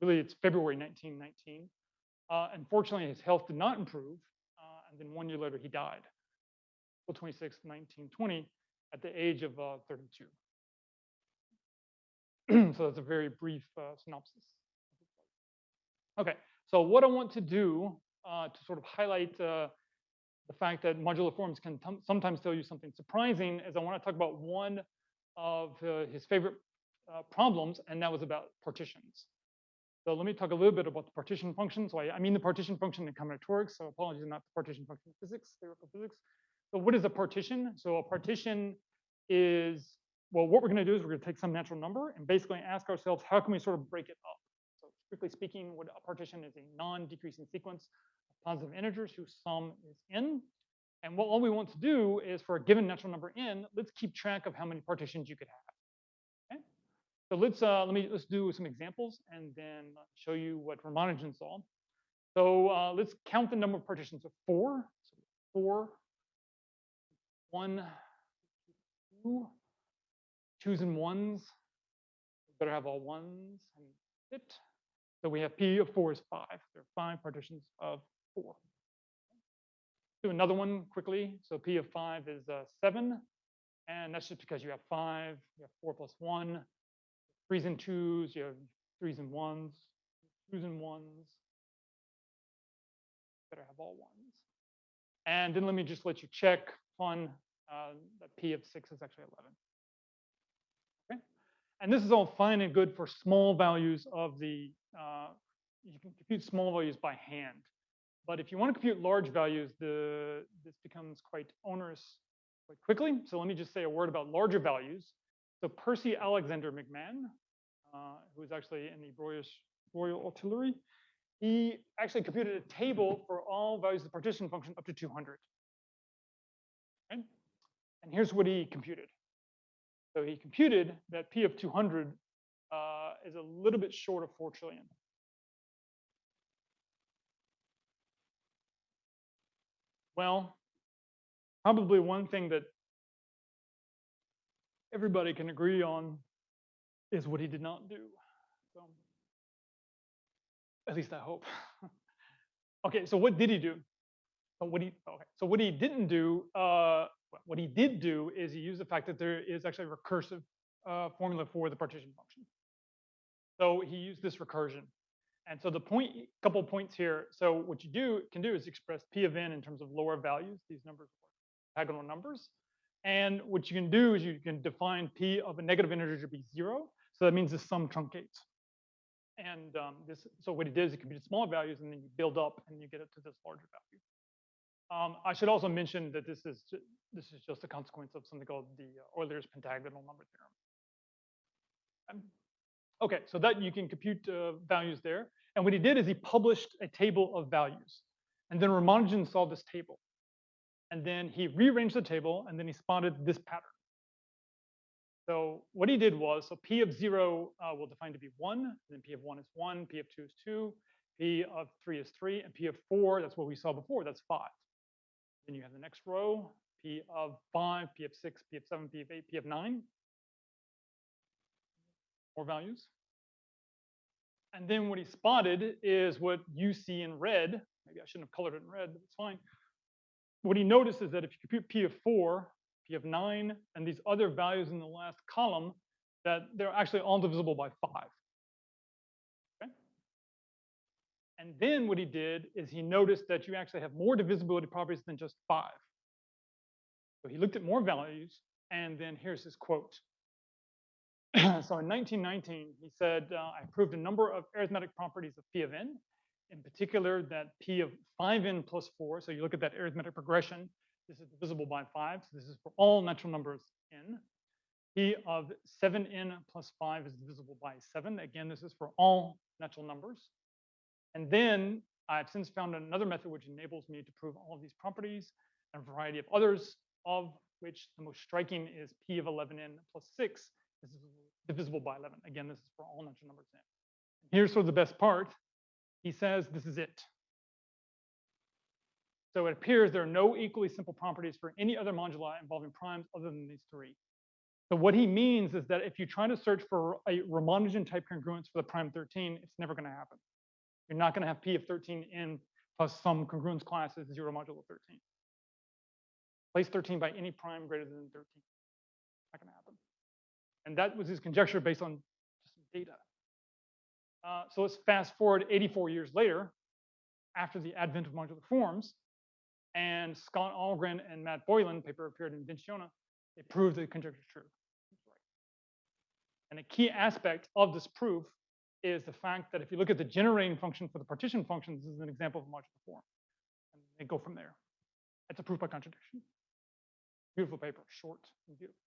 really, it's February 1919. Uh, unfortunately, his health did not improve, uh, and then one year later, he died, April 26, 1920, at the age of uh, 32. so that's a very brief uh, synopsis. Okay, so what I want to do uh, to sort of highlight uh, the fact that modular forms can sometimes tell you something surprising is I want to talk about one of uh, his favorite uh, problems, and that was about partitions. So let me talk a little bit about the partition function. So I, I mean the partition function in combinatorics, so apologies, not the partition function in physics, theoretical physics. So what is a partition? So a partition is, well, what we're going to do is we're going to take some natural number and basically ask ourselves, how can we sort of break it up? So strictly speaking, what a partition is a non-decreasing sequence of positive integers whose sum is n. And what all we want to do is for a given natural number n, let's keep track of how many partitions you could have. Okay? So let's uh, let me let's do some examples and then show you what Ramanujan saw. So uh, let's count the number of partitions of four. So four, one, two, twos and ones. Better have all ones and it. So we have P of four is five. There are five partitions of four. Do another one quickly. So P of five is uh, seven. And that's just because you have five, you have four plus one, threes and twos, you have threes and ones, twos and ones. Better have all ones. And then let me just let you check fun uh, that P of six is actually 11. And this is all fine and good for small values of the, uh, you can compute small values by hand. But if you want to compute large values, the, this becomes quite onerous quite quickly. So let me just say a word about larger values. So Percy Alexander MacMahon, uh, who is actually in the Royal, Royal Artillery, he actually computed a table for all values of the partition function up to 200. Okay? And here's what he computed. So he computed that P of 200 uh, is a little bit short of 4 trillion. Well, probably one thing that everybody can agree on is what he did not do. So, at least I hope. okay, so what did he do? So what he okay, so what he didn't do, uh, what he did do is he used the fact that there is actually a recursive uh, formula for the partition function. So he used this recursion. And so the point, couple points here. So what you do can do is express p of n in terms of lower values. These numbers are octagonal numbers. And what you can do is you can define p of a negative integer to be zero. So that means the sum truncates. And um, this, so what did is he computed smaller values and then you build up and you get it to this larger value. Um, I should also mention that this is this is just a consequence of something called the uh, Euler's pentagonal number theorem. Um, okay, so that you can compute uh, values there. And what he did is he published a table of values. And then Ramanujan saw this table. And then he rearranged the table and then he spotted this pattern. So what he did was, so P of zero uh, we'll define to be one, and then P of one is one, P of two is two, P of three is three, and P of four, that's what we saw before, that's five. Then you have the next row, P of 5, P of 6, P of 7, P of 8, P of 9. More values. And then what he spotted is what you see in red. Maybe I shouldn't have colored it in red, but it's fine. What he noticed is that if you compute P of 4, P of 9, and these other values in the last column, that they're actually all divisible by 5. And then what he did is he noticed that you actually have more divisibility properties than just five. So he looked at more values And then here's his quote. so in 1919, he said, uh, I proved a number of arithmetic properties of P of n, in particular that P of 5n plus 4, so you look at that arithmetic progression, this is divisible by 5, so this is for all natural numbers n. P of 7n plus 5 is divisible by 7. Again, this is for all natural numbers. And then I've since found another method which enables me to prove all of these properties and a variety of others, of which the most striking is P of 11n plus 6 is divisible by 11. Again, this is for all natural numbers n. Here's sort of the best part. He says this is it. So it appears there are no equally simple properties for any other moduli involving primes other than these three. So what he means is that if you try to search for a Ramanujan type congruence for the prime 13, it's never going to happen. You're not going to have P of 13 in plus some congruence class is 0 modulo 13. Place 13 by any prime greater than 13. Not going to happen. And that was his conjecture based on just data. Uh, so let's fast forward 84 years later, after the advent of modular forms, and Scott Ahlgren and Matt Boylan, paper appeared in Inventiones, they proved the conjecture true. And a key aspect of this proof is the fact that if you look at the generating function for the partition function, this is an example of a modular form. And they go from there. That's a proof by contradiction. Beautiful paper, short and beautiful.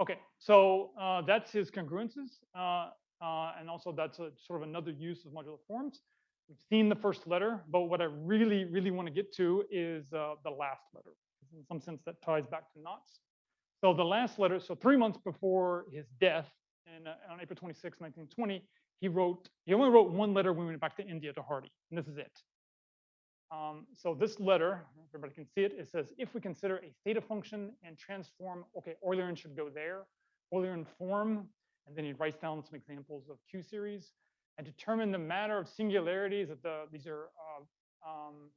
Okay, so uh, that's his congruences. Uh, uh, and also that's a sort of another use of modular forms. We've seen the first letter, but what I really, really want to get to is uh, the last letter. In some sense, that ties back to knots. So the last letter, so three months before his death, in, uh, on April 26, 1920, he wrote, he only wrote one letter when we went back to India to Hardy, and this is it. Um, so this letter, everybody can see it, it says, if we consider a theta function and transform, okay, Eulerian should go there, Eulerian form, and then he writes down some examples of Q series, and determine the matter of singularities that the, these are uh, um,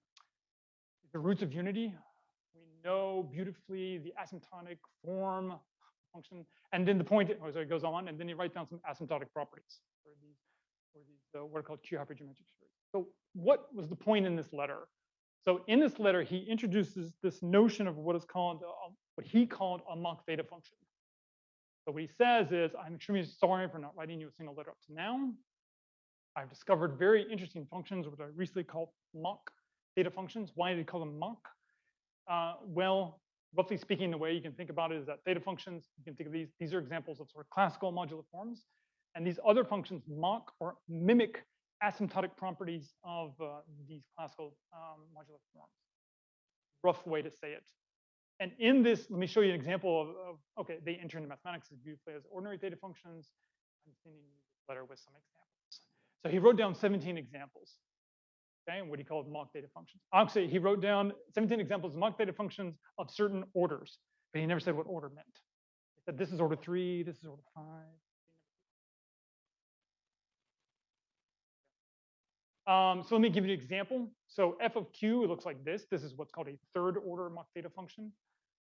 the roots of unity. We know beautifully the asymptotic form function, and then the point, oh, so it goes on, and then he writes down some asymptotic properties for these, these uh, what are called Q series. So what was the point in this letter? So in this letter, he introduces this notion of what is called, uh, what he called a mock theta function. So what he says is, I'm extremely sorry for not writing you a single letter up to now. I've discovered very interesting functions, which I recently called mock theta functions. Why did he call them mock? Uh, well, roughly speaking, the way you can think about it is that theta functions, you can think of these, these are examples of sort of classical modular forms. And these other functions mock or mimic asymptotic properties of uh, these classical um, modular forms. Rough way to say it. And in this, let me show you an example of, of okay, they enter into mathematics as beautifully as ordinary theta functions. I'm sending you this letter with some examples. So he wrote down 17 examples, okay, and what he called mock theta functions. Actually, he wrote down 17 examples of mock theta functions of certain orders, but he never said what order meant. He said this is order three, this is order five. Um, so let me give you an example. So f of q, it looks like this. This is what's called a third order mock theta function.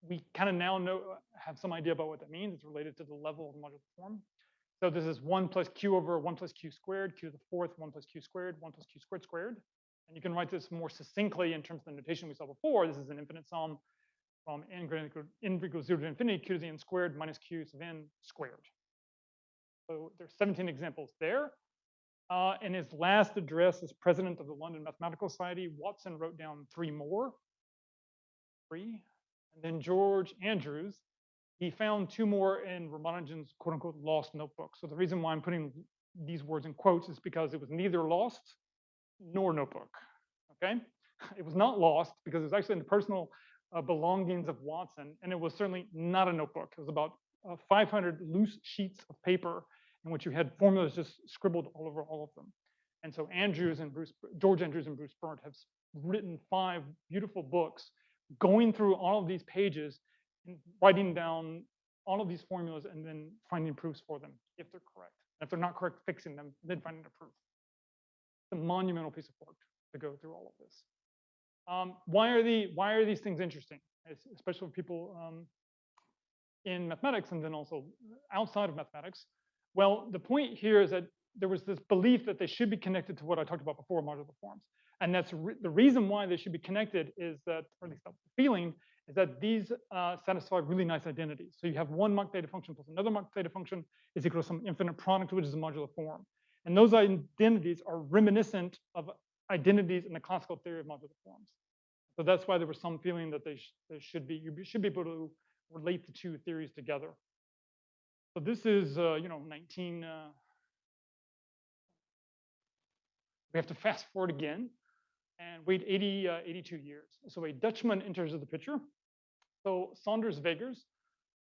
We kind of now know, have some idea about what that means. It's related to the level of the modular form. So this is 1 plus q over 1 plus q squared, q to the fourth, 1 plus q squared, 1 plus q squared squared. And you can write this more succinctly in terms of the notation we saw before. This is an infinite sum from n greater equals 0 to infinity, q to the n squared minus q sub n squared. So there's 17 examples there. Uh, in his last address as president of the London Mathematical Society, Watson wrote down three more. Three. And then George Andrews, he found two more in Ramanujan's quote unquote lost notebook. So the reason why I'm putting these words in quotes is because it was neither lost nor notebook. Okay. It was not lost because it was actually in the personal uh, belongings of Watson, and it was certainly not a notebook. It was about uh, 500 loose sheets of paper in which you had formulas just scribbled all over all of them. And so Andrews and Bruce, George Andrews and Bruce Berndt have written five beautiful books going through all of these pages and writing down all of these formulas and then finding proofs for them if they're correct. And if they're not correct, fixing them, then finding a proof. A monumental piece of work to go through all of this. Um, why are the why are these things interesting, especially for people um, in mathematics and then also outside of mathematics? Well, the point here is that there was this belief that they should be connected to what I talked about before, modular forms. And that's re the reason why they should be connected is that, or at least the feeling, is that these uh, satisfy really nice identities. So you have one mock theta function plus another mock theta function is equal to some infinite product, which is a modular form. And those identities are reminiscent of identities in the classical theory of modular forms. So that's why there was some feeling that they, sh they should be, you should be able to relate the two theories together. So this is, uh, you know, 19, uh, we have to fast forward again and wait 80, uh, 82 years. So a Dutchman enters the picture. So Saunders Zwegers,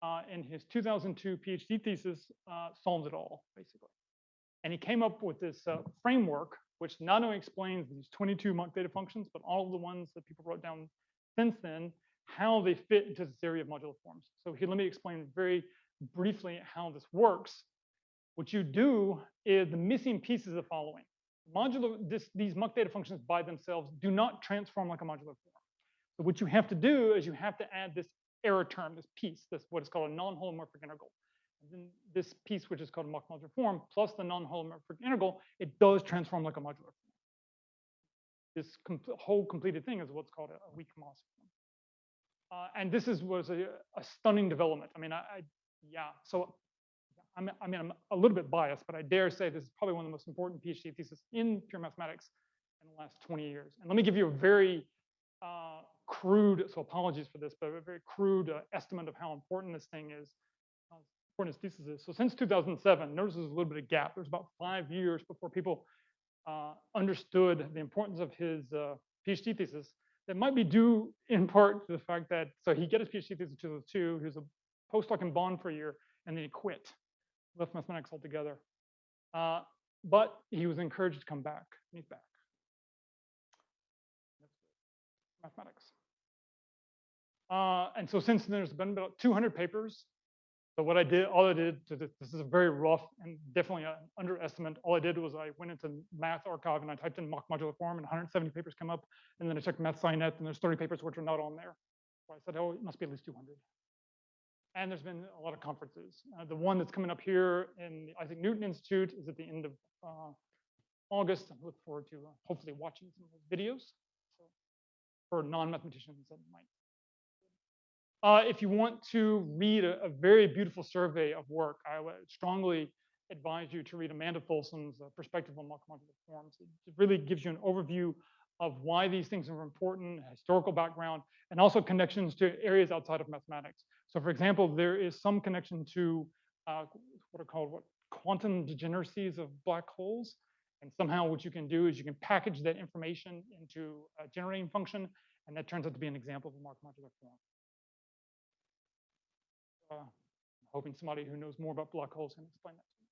uh, in his 2002 PhD thesis, uh, solves it all, basically. And he came up with this uh, framework, which not only explains these 22 mock theta functions, but all the ones that people wrote down since then, how they fit into this area of modular forms. So here, let me explain very briefly how this works. What you do is the missing piece is the following. Modular, this, these mock theta functions by themselves do not transform like a modular form. So what you have to do is you have to add this error term, this piece, this what is called a non-holomorphic integral. This piece, which is called a modular form, plus the non-holomorphic integral, it does transform like a modular form. This whole completed thing is what's called a, a weak Maass form. Uh, and this is was a, a stunning development. I mean, I, I yeah. So I'm, I mean, I'm a little bit biased, but I dare say this is probably one of the most important PhD theses in pure mathematics in the last 20 years. And let me give you a very uh, crude, so apologies for this, but a very crude uh, estimate of how important this thing is, So since 2007, notice there's a little bit of gap. There's about five years before people uh, understood the importance of his uh, PhD thesis. That might be due in part to the fact that, so he got his PhD thesis in 2002, he was a postdoc in Bonn for a year, and then he quit left mathematics altogether. Uh, but he was encouraged to come back, he's back. Mathematics. Uh, and so since then, there's been about 200 papers. So what I did, all I did, to this, is a very rough and definitely an underestimate. All I did was I went into Math arXiv and I typed in mock modular form, and 170 papers come up. And then I checked MathSciNet, and there's 30 papers which are not on there. So I said, oh, it must be at least 200 and there's been a lot of conferences. Uh, the one that's coming up here in the Isaac Newton Institute is at the end of uh, August. I look forward to uh, hopefully watching some of those videos so for non-mathematicians that might. Uh, if you want to read a, a, very beautiful survey of work, I would strongly advise you to read Amanda Folsom's uh, Perspective on Modular Forms. It really gives you an overview of why these things are important, historical background, and also connections to areas outside of mathematics. So for example, there is some connection to uh, what are called what quantum degeneracies of black holes. And somehow what you can do is you can package that information into a generating function, and that turns out to be an example of a mock modular form. Uh, hoping somebody who knows more about black holes can explain that to me.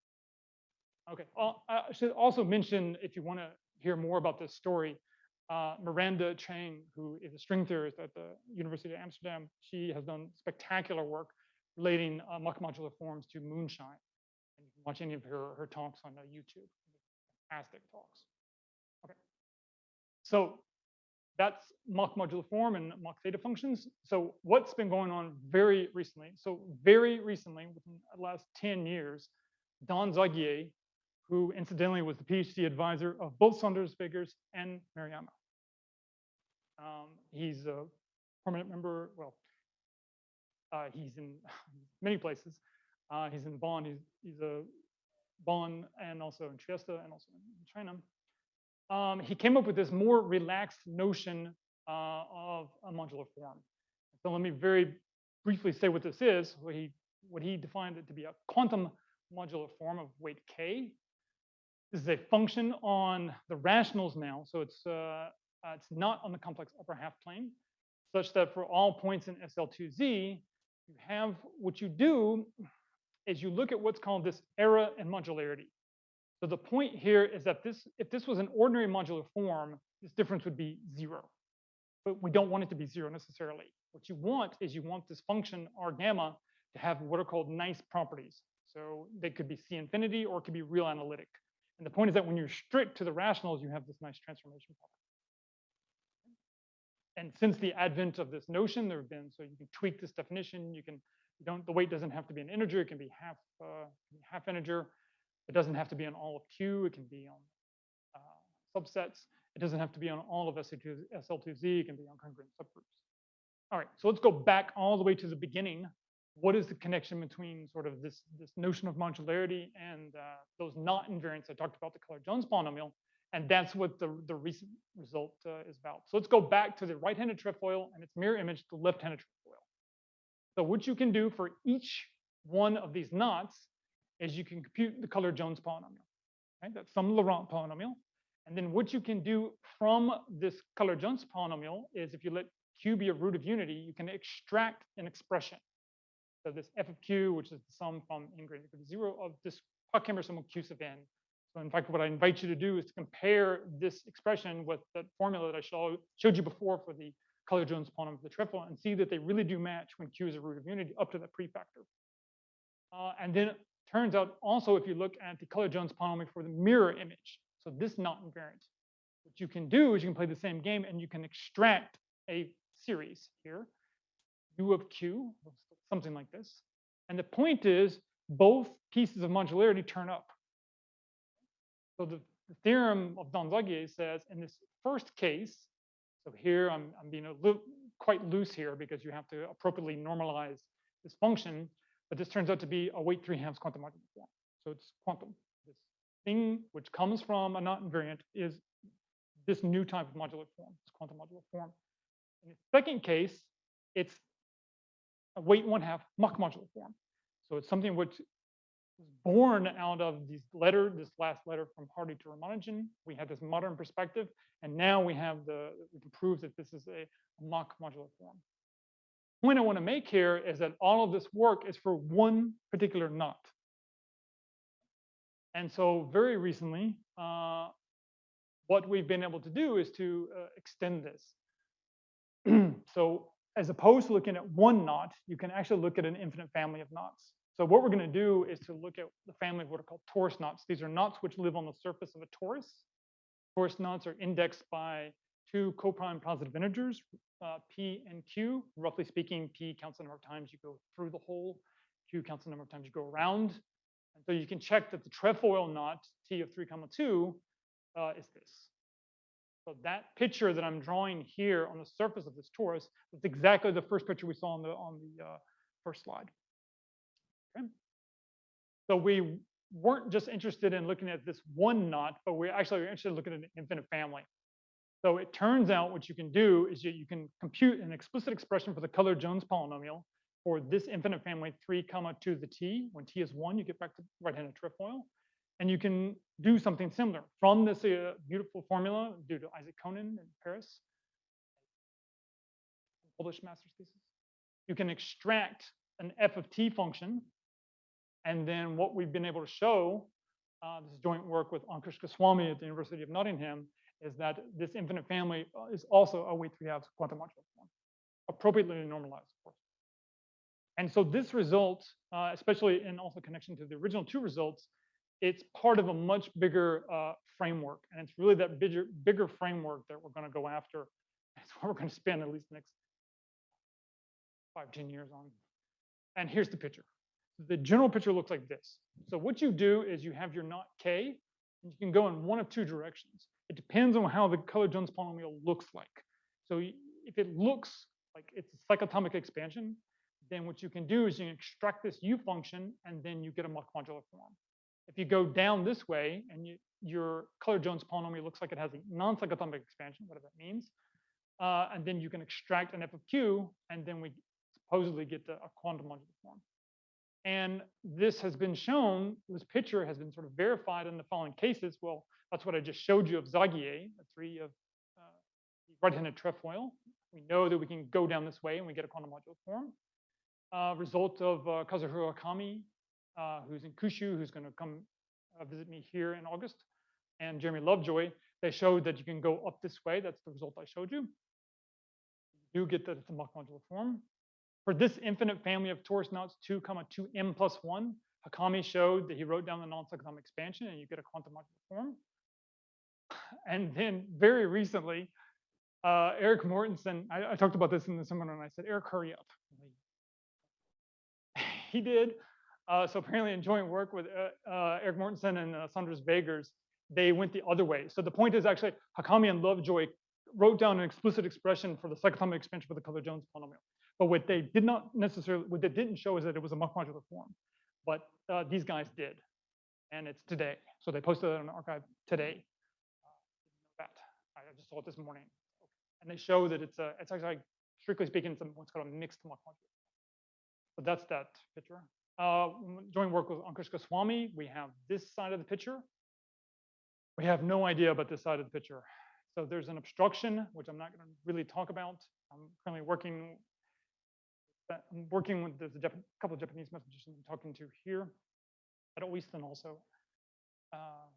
Okay, I should also mention, if you want to hear more about this story, uh, Miranda Cheng, who is a string theorist at the University of Amsterdam, she has done spectacular work relating uh, mock modular forms to moonshine. And you can watch any of her, her talks on uh, YouTube. Fantastic talks. Okay. So that's mock modular form and mock theta functions. So what's been going on very recently? So very recently, within the last 10 years, Don Zagier, who incidentally was the PhD advisor of both Saunders Zwegers and Maruyama. Um, he's a permanent member, well, uh, he's in many places. Uh, he's in Bonn, he's, he's a Bonn and also in Trieste and also in China. Um, he came up with this more relaxed notion uh, of a modular form. So let me very briefly say what this is. What he, what he defined it to be a quantum modular form of weight k. This is a function on the rationals now, so it's uh, uh, it's not on the complex upper half plane, such that for all points in SL2Z, you have what you do is you look at what's called this error in modularity. So the point here is that this, if this was an ordinary modular form, this difference would be zero. But we don't want it to be zero necessarily. What you want is you want this function R gamma to have what are called nice properties. So they could be C infinity or it could be real analytic. And the point is that when you're strict to the rationals, you have this nice transformation property and since the advent of this notion, there have been, so you can tweak this definition. You can, you don't, the weight doesn't have to be an integer. It can be half, uh, half integer. It doesn't have to be on all of Q. It can be on uh, subsets. It doesn't have to be on all of SL2Z. It can be on congruent subgroups. All right, so let's go back all the way to the beginning. What is the connection between sort of this, this notion of modularity and uh, those knot invariants I talked about, the color-Jones polynomial? And that's what the, the recent result uh, is about. So let's go back to the right-handed trefoil and its mirror image, the left-handed trefoil. So what you can do for each one of these knots is you can compute the color-Jones polynomial. Right? That's some Laurent polynomial. And then what you can do from this color-Jones polynomial is if you let q be a root of unity, you can extract an expression. So this f of q, which is the sum from n greater than zero of this Pochhammer sum of q sub n. So in fact, what I invite you to do is to compare this expression with the formula that I show, showed you before for the color-Jones polynomial of the trefoil and see that they really do match when q is a root of unity up to that prefactor. Uh, and then turns out also if you look at the color-Jones polynomial for the mirror image, so this knot invariant, what you can do is you can play the same game and you can extract a series here, u of q, something like this. And the point is both pieces of modularity turn up. So the, the theorem of Don Zagier says in this first case, so here I'm, I'm being a little quite loose here because you have to appropriately normalize this function, but this turns out to be a weight 3 halves quantum modular form. So it's quantum. This thing which comes from a knot invariant is this new type of modular form, this quantum modular form. In the second case, it's a weight one half mock modular form. So it's something which was born out of this letter, this last letter from Hardy to Ramanujan. We had this modern perspective, and now we have the, we can prove that this is a mock modular form. Point I want to make here is that all of this work is for one particular knot. And so very recently, uh, what we've been able to do is to uh, extend this. so as opposed to looking at one knot, you can actually look at an infinite family of knots. So what we're going to do is to look at the family of what are called torus knots. These are knots which live on the surface of a torus. Torus knots are indexed by two coprime positive integers, uh, p and q. Roughly speaking, p counts the number of times you go through the hole, q counts the number of times you go around. And so you can check that the trefoil knot, t of 3 comma 2, uh, is this. So that picture that I'm drawing here on the surface of this torus is exactly the first picture we saw on the on the uh, first slide. Okay. So we weren't just interested in looking at this one knot, but we actually are interested in looking at an infinite family. So it turns out what you can do is you, you can compute an explicit expression for the color-Jones polynomial for this infinite family 3 comma 2 to the t. When t is 1, you get back to right-handed trefoil. And you can do something similar from this uh, beautiful formula due to Isaac Conan in Paris, published master's thesis. You can extract an f of t function. And then what we've been able to show, uh, this is joint work with Ankush Goswami at the University of Nottingham, is that this infinite family uh, is also a weight 3 halves quantum modular form, appropriately normalized, of course. And so this result, uh, especially in also connection to the original two results, it's part of a much bigger uh, framework. And it's really that bigger, bigger framework that we're going to go after. That's what we're going to spend at least the next five, 10 years on. And here's the picture. The general picture looks like this. So what you do is you have your knot K, and you can go in one of two directions. It depends on how the color-Jones polynomial looks like. So if it looks like it's a cyclotomic expansion, then what you can do is you can extract this U function, and then you get a mock modular form. If you go down this way and you, your color-Jones polynomial looks like it has a non-cyclotomic expansion, whatever that means, uh, and then you can extract an f of q, and then we supposedly get the, a quantum modular form. And this has been shown, this picture has been sort of verified in the following cases. Well, that's what I just showed you of Zagier, the three of uh, right-handed trefoil. We know that we can go down this way and we get a quantum modular form. Uh, result of uh, Kazuhiro Hikami, uh, who's in Kyushu, who's going to come uh, visit me here in August, and Jeremy Lovejoy, they showed that you can go up this way. That's the result I showed you. You do get that it's a mock modular form. For this infinite family of torus knots 2 comma 2m plus 1, Hikami showed that he wrote down the non-cyclotomic expansion and you get a quantum modular form. And then very recently, uh, Eric Mortenson, I, I, talked about this in the seminar and I said, Eric, hurry up. he did. Uh, so apparently in joint work with uh, uh Eric Mortenson and uh, Sanders Zwegers, they went the other way. So the point is actually Hikami and Lovejoy wrote down an explicit expression for the cyclotomic expansion for the Color-Jones polynomial. But what they did not necessarily, what they didn't show is that it was a mock modular form. But uh, these guys did, and it's today. So they posted it on arXiv today. Uh, That I just saw it this morning, and they show that it's a, it's actually strictly speaking, it's a, what's called a mixed mock modular. But that's that picture. Uh, doing work with Ankush Goswami, we have this side of the picture. We have no idea about this side of the picture. So there's an obstruction, which I'm not going to really talk about. I'm currently working. That- I'm working with there's a Jap- couple of Japanese mathematicians I'm talking to here at Oyston also. Uh,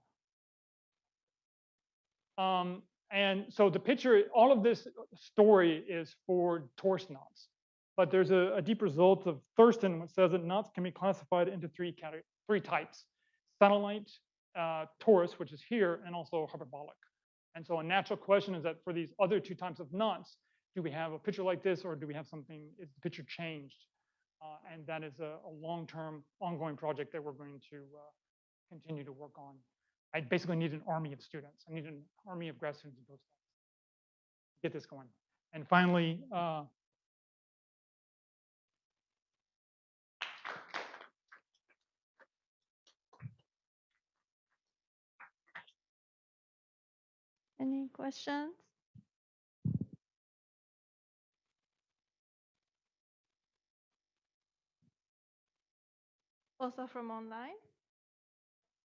um, and so the picture, all of this story is for torus knots. But there's a, a deep result of Thurston which says that knots can be classified into three categories, three types: satellite, uh, torus, which is here, and also hyperbolic. And so a natural question is that for these other two types of knots, do we have a picture like this, or do we have something? Is the picture changed? Uh, and that is a, a long-term, ongoing project that we're going to uh, continue to work on. I basically need an army of students. I need an army of grad students and postdocs. Get this going. And finally, uh, Any questions? Also from online?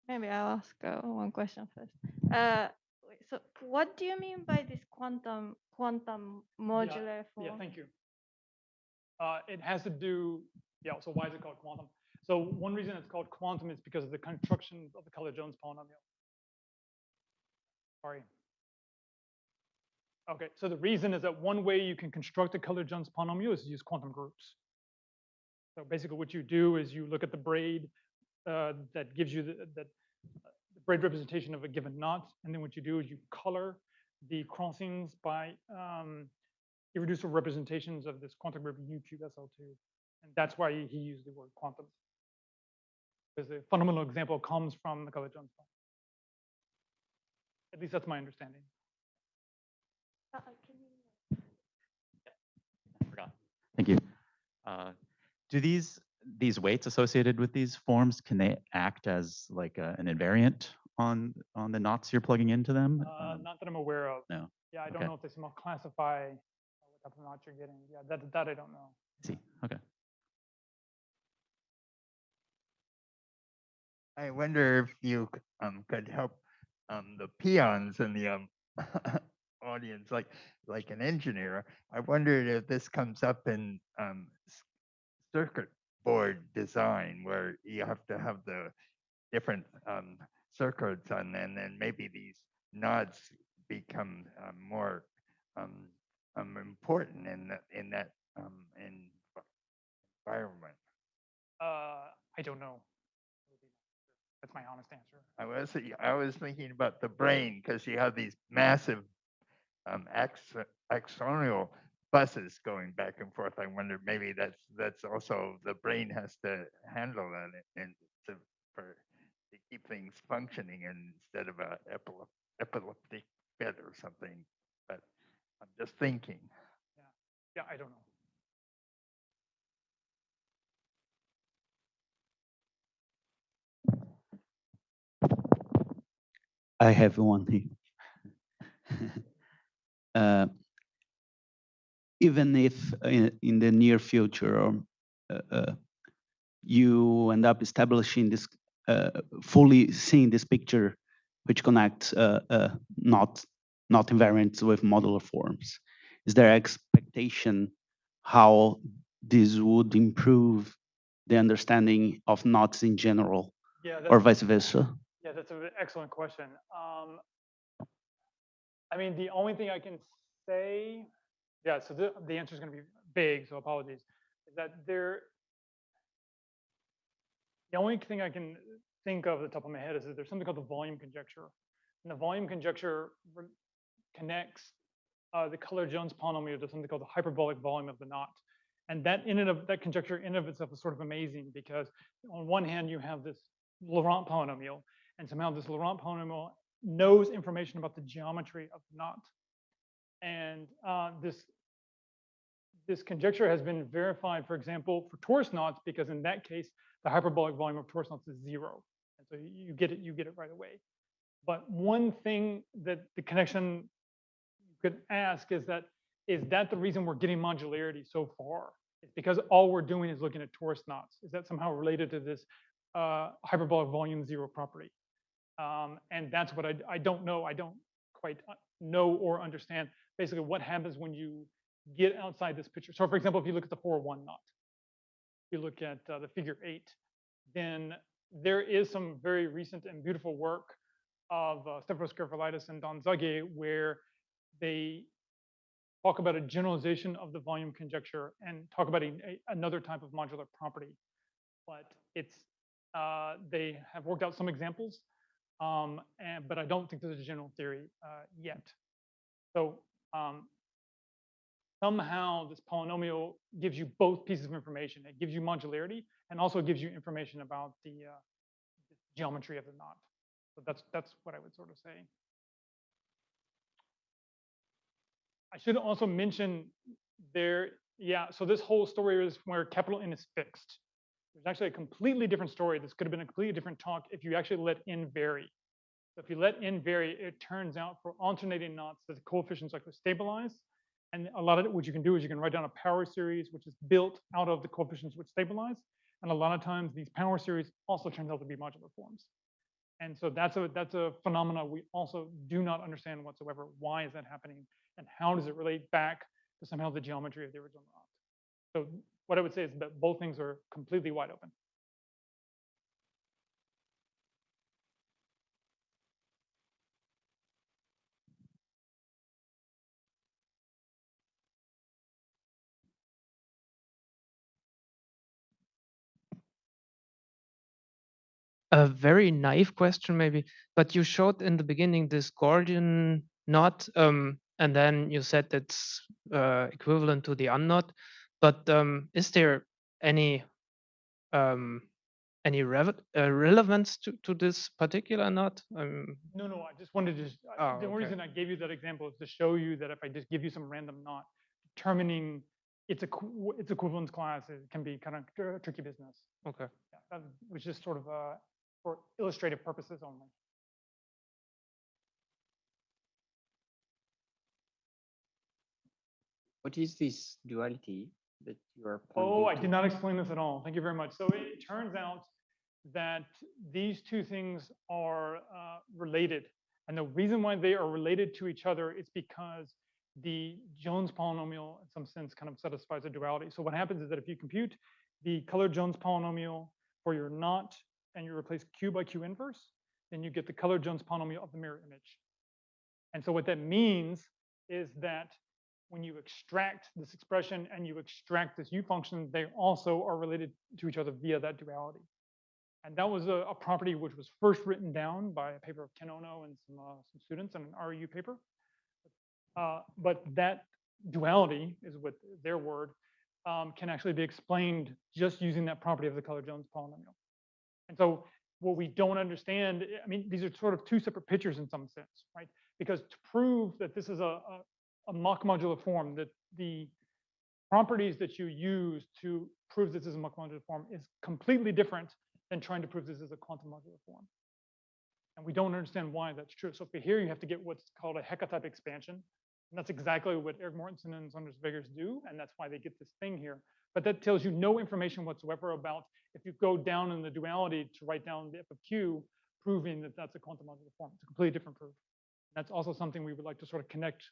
Maybe I'll ask uh, one question first. Uh, wait, so what do you mean by this quantum quantum modular form? Yeah, thank you. Uh, it has to do, yeah, so why is it called quantum? So one reason it's called quantum is because of the construction of the Color-Jones polynomial. Sorry. Okay, so the reason is that one way you can construct a Color-Jones polynomial is to use quantum groups. So basically what you do is you look at the braid uh, that gives you the, that, uh, the braid representation of a given knot, and then what you do is you color the crossings by um, irreducible representations of this quantum group U cube SL2. And that's why he used the word quantum. Because the fundamental example comes from the Color-Jones polynomial. At least that's my understanding. Uh, uh, can you- I forgot. Thank you. Uh, Do these, these weights associated with these forms, can they act as like a- an invariant on, on the knots you're plugging into them? Uh, Um, not that I'm aware of. no. Yeah, I don't know if they somehow classify what type of knot you're getting. Yeah, that, that I don't know. I See, okay. I wonder if you c- um, could help um, the peons in the um, audience, like like an engineer. I wondered if this comes up in um, s- circuit board design, where you have to have the different um, circuits, and then maybe these nodes become um, more um, um, important in that in that um, in environment. Uh, I don't know. That's my honest answer. I was I was thinking about the brain because you have these massive um, ax- axonal buses going back and forth. I wonder maybe that's that's also the brain has to handle that and- and to for to keep things functioning instead of a epilep- epileptic fit or something. But I'm just thinking. Yeah, I don't know. I have one here. Uh, Even if in, in the near future, uh, uh, you end up establishing this, uh, fully seeing this picture, which connects uh, uh, knot, knot invariants with modular forms, is there expectation how this would improve the understanding of knots in general, Yeah, or vice versa? yeah, that's an excellent question. Um, I mean, the only thing I can say, yeah, so the, the answer is going to be vague, so apologies, is that there, the only thing I can think of at the top of my head is that there's something called the volume conjecture. And the volume conjecture connects uh, the Color-Jones polynomial to something called the hyperbolic volume of the knot. And that in and of, that conjecture in and of itself is sort of amazing because on one hand, you have this Laurent polynomial, and somehow this Laurent polynomial knows information about the geometry of the knot. And uh, this, this conjecture has been verified, for example, for torus knots, because in that case, the hyperbolic volume of torus knots is zero. And so you get it, you get it right away. But one thing that the connection you could ask is that, is that the reason we're getting modularity so far? It's because all we're doing is looking at torus knots. Is that somehow related to this uh, hyperbolic volume zero property? Um, and that's what I, I don't know. I don't quite uh, know or understand basically what happens when you get outside this picture. So for example, if you look at the 4-1 knot, if you look at uh, the figure eight, then there is some very recent and beautiful work of uh, Garoufalidis and Don Zagier where they talk about a generalization of the volume conjecture and talk about a, a- another type of modular property. But it's, uh, they have worked out some examples, um, and, but I don't think there's a general theory uh, yet. So um, somehow this polynomial gives you both pieces of information. It gives you modularity and also gives you information about the uh, geometry of the knot. So that's that's what I would sort of say. I should also mention there, yeah, so this whole story is where capital N is fixed. There's actually a completely different story. This could have been a completely different talk if you actually let N vary. If you let N vary, it turns out for alternating knots that the coefficients actually stabilize. And a lot of it, what you can do is you can write down a power series, which is built out of the coefficients which stabilize. And a lot of times these power series also turns out to be modular forms. And so that's a that's a phenomena we also do not understand whatsoever. Why is that happening? And how does it relate back to somehow the geometry of the original knot? So what I would say is that both things are completely wide open. A very naive question maybe, but you showed in the beginning this Gordian knot, um, and then you said it's uh, equivalent to the unknot. But um, is there any um, any rev- uh, relevance to, to this particular knot? Um, No, no, I just wanted to, just- Oh, the only okay. reason I gave you that example is to show you that if I just give you some random knot, determining its, equ- its equivalence class can be kind of tr- tricky business. okay. Yeah, That was just sort of uh, for illustrative purposes only. What is this duality that you are Oh, I did to? not explain this at all. Thank you very much. So it turns out that these two things are uh, related. And the reason why they are related to each other is because the Jones polynomial, in some sense, kind of satisfies a duality. So what happens is that if you compute the color Jones polynomial for your knot and you replace Q by Q inverse, then you get the color Jones polynomial of the mirror image. And so what that means is that when you extract this expression and you extract this u function, they also are related to each other via that duality. And that was a, a property which was first written down by a paper of Ken Ono and some, uh, some students in an RU paper. Uh, but that duality is what their word um, can actually be explained just using that property of the color Jones polynomial. And so what we don't understand, I mean, these are sort of two separate pictures in some sense, right? Because to prove that this is a, a, a modular form, that the properties that you use to prove this is a mock modular form is completely different than trying to prove this is a quantum modular form. And we don't understand why that's true. So for here, you have to get what's called a Hecke type expansion. And that's exactly what Eric Mortenson and Sander Zwegers do. And that's why they get this thing here. But that tells you no information whatsoever about if you go down in the duality to write down the f of q, proving that that's a quantum modular form. It's a completely different proof. That's also something we would like to sort of connect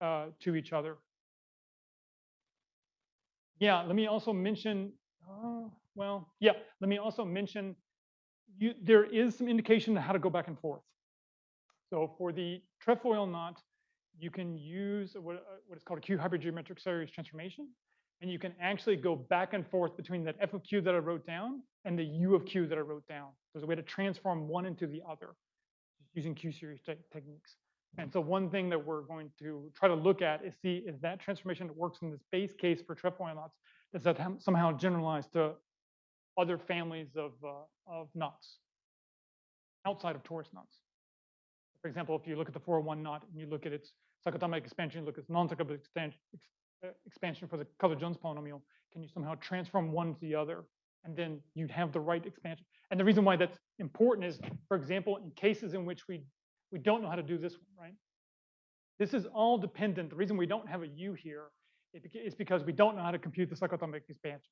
uh, to each other. Yeah, let me also mention, uh, well, yeah, let me also mention, you, there is some indication how to go back and forth. So for the trefoil knot, you can use what, uh, what is called a Q hypergeometric series transformation. And you can actually go back and forth between that f of q that I wrote down and the u of q that I wrote down. There's a way to transform one into the other using Q series te- techniques. And so one thing that we're going to try to look at is see if that transformation that works in this base case for trefoil knots, does that somehow generalize to other families of, uh, of knots outside of torus knots? For example, if you look at the 401 knot and you look at its cyclotomic expansion, look at its non-cyclotomic expansion, Uh, expansion for the colored Jones polynomial, can you somehow transform one to the other? And then you'd have the right expansion. And the reason why that's important is, for example, in cases in which we, we don't know how to do this one, right? This is all dependent. The reason we don't have a U here is because we don't know how to compute the cyclotomic expansion.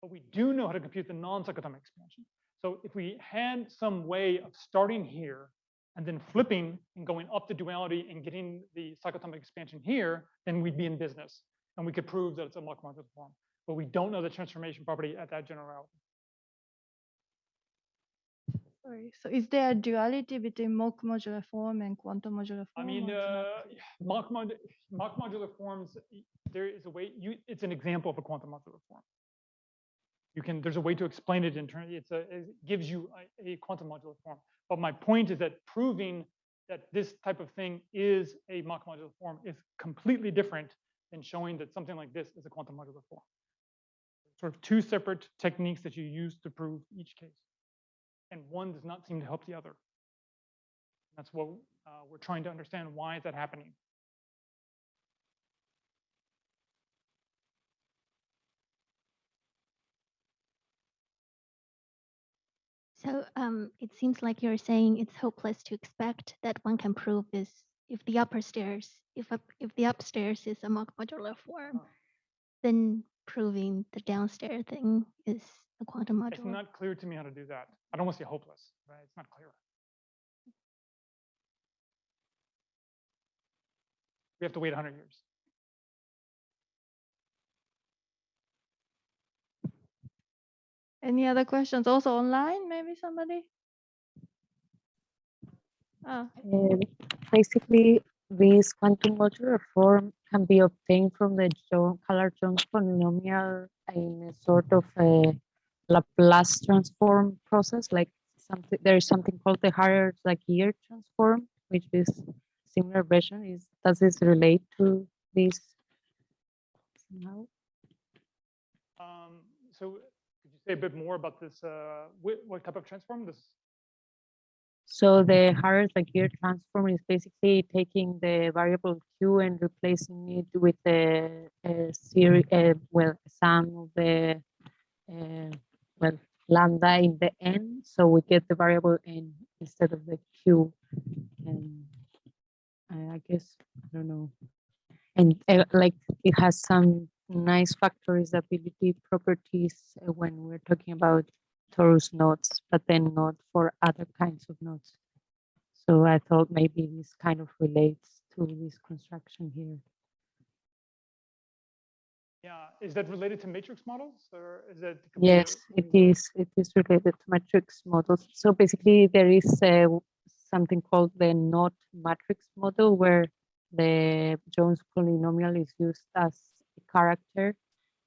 But we do know how to compute the non-cyclotomic expansion. So if we had some way of starting here and then flipping and going up the duality and getting the cyclotomic expansion here, then we'd be in business. And we could prove that it's a mock modular form. But we don't know the transformation property at that generality. Sorry. So is there a duality between mock modular form and quantum modular form? I mean, or it's not? uh, mock, mod mock modular forms, there is a way, you, it's an example of a quantum modular form. You can, there's a way to explain it in turn, it's a, it gives you a, a quantum modular form. But my point is that proving that this type of thing is a mock modular form is completely different than showing that something like this is a quantum modular form. Sort of two separate techniques that you use to prove each case. And one does not seem to help the other. That's what uh, we're trying to understand. Why is that happening? So um, it seems like you're saying it's hopeless to expect that one can prove this if the upper stairs, if up, if the upstairs is a mock modular form, Oh. then proving the downstairs thing is a quantum It's not clear to me how to do that. I don't want to say hopeless, right? It's not clear. We have to wait 100 years. Any other questions? Also online, maybe somebody? Ah, Um, basically, this quantum modular form can be obtained from the Jo- Color-Jones polynomial in a sort of a Laplace transform process, like something, there is something called the Harer-Zagier transform, which is similar version. Is does this relate to this somehow? Um, so could you say a bit more about this? Uh, what, what type of transform? This So the Harer-Zagier transform is basically taking the variable q and replacing it with a, a series, uh, well, sum of the, uh, well, lambda in the n. So we get the variable n instead of the q. And I I guess, I don't know. And uh, like it has some nice factorizability properties uh, when we're talking about torus nodes, but then not for other kinds of nodes. So I thought maybe this kind of relates to this construction here. yeah, is that related to matrix models or is that? Yes, it is. It is related to matrix models. So basically, there is uh, something called the knot matrix model, where the Jones polynomial is used as a character,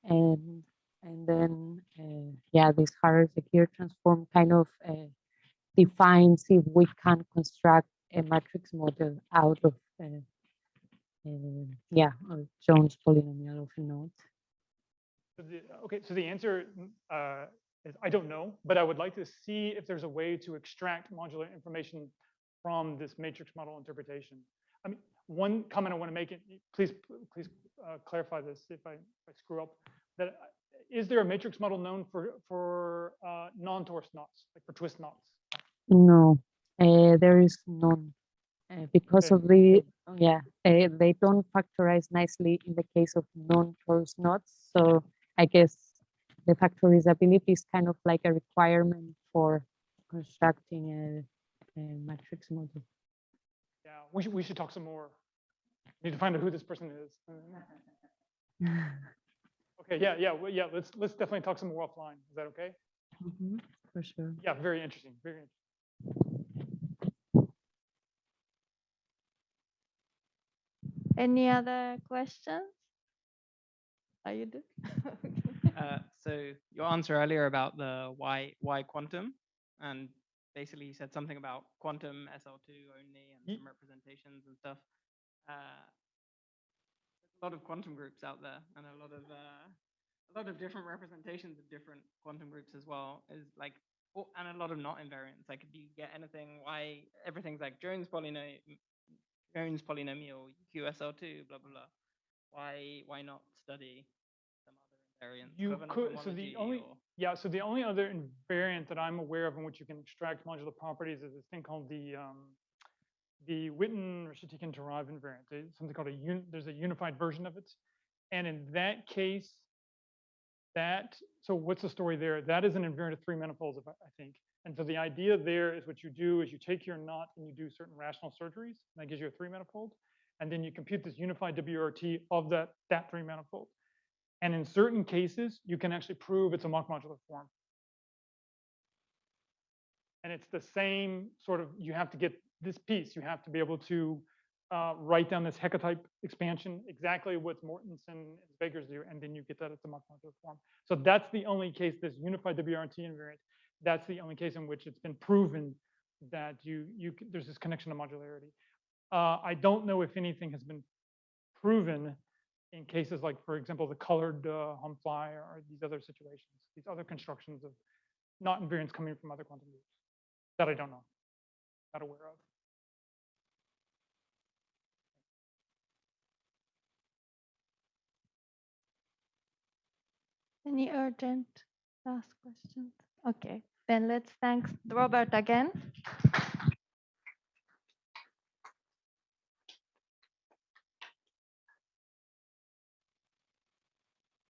and and then uh, yeah, this Harer-Zagier transform kind of uh, defines if we can construct a matrix model out of uh, uh, yeah, a Jones polynomial of a the- Okay, so the answer uh, is I don't know, but I would like to see if there's a way to extract modular information from this matrix model interpretation. I mean, one comment I want to make, it please, please uh, clarify this if I, if I screw up, that is there a matrix model known for, for uh, non-torus knots, like for twist knots? No, uh, there is none. Uh, because Okay. of the, yeah, uh, they don't factorize nicely in the case of non-torus knots. So I guess the factorizability is kind of like a requirement for constructing a, a matrix model. Yeah, we should, we should talk some more. We Need to find out who this person is. Okay, yeah, yeah, well, yeah, let's, let's definitely talk some more offline. Is that okay? Mhm, For sure. Yeah, very interesting, very interesting. any other questions? Are you do? Uh, so your answer earlier about the why why quantum, and basically you said something about quantum SL2 only and some representations and stuff. Uh, there's a lot of quantum groups out there, and a lot of uh, a lot of different representations of different quantum groups as well. Is like Oh, and a lot of knot invariants. Like, do you get anything? Why everything's like Jones polynomial, Jones polynomial, QSL2, blah blah blah. Why why not study some other invariants? You could, so the only, or- yeah, so the only other invariant that I'm aware of in which you can extract modular properties is this thing called the, um, the Witten-Reshetikhin-Turaev invariant. Something called a there's a unified version of it. And in that case, that, so what's the story there? That is an invariant of three manifolds, I I think. And so the idea there is what you do is you take your knot and you do certain rational surgeries, and that gives you a three manifold. And then you compute this unified WRT of that, that three manifold. And in certain cases, you can actually prove it's a mock modular form. And it's the same sort of, you have to get this piece, you have to be able to uh, write down this Hecke type expansion, exactly what Mortenson and Zwegers do, and then you get that as a mock modular form. So that's the only case, this unified WRT invariant, that's the only case in which it's been proven that you, you, there's this connection to modularity. Uh, I don't know if anything has been proven in cases like, for example, the colored uh, HOMFLY or these other situations, these other constructions of knot invariants coming from other quantum groups that I don't know, not aware of. Any urgent last questions? Okay, then let's thank Robert again.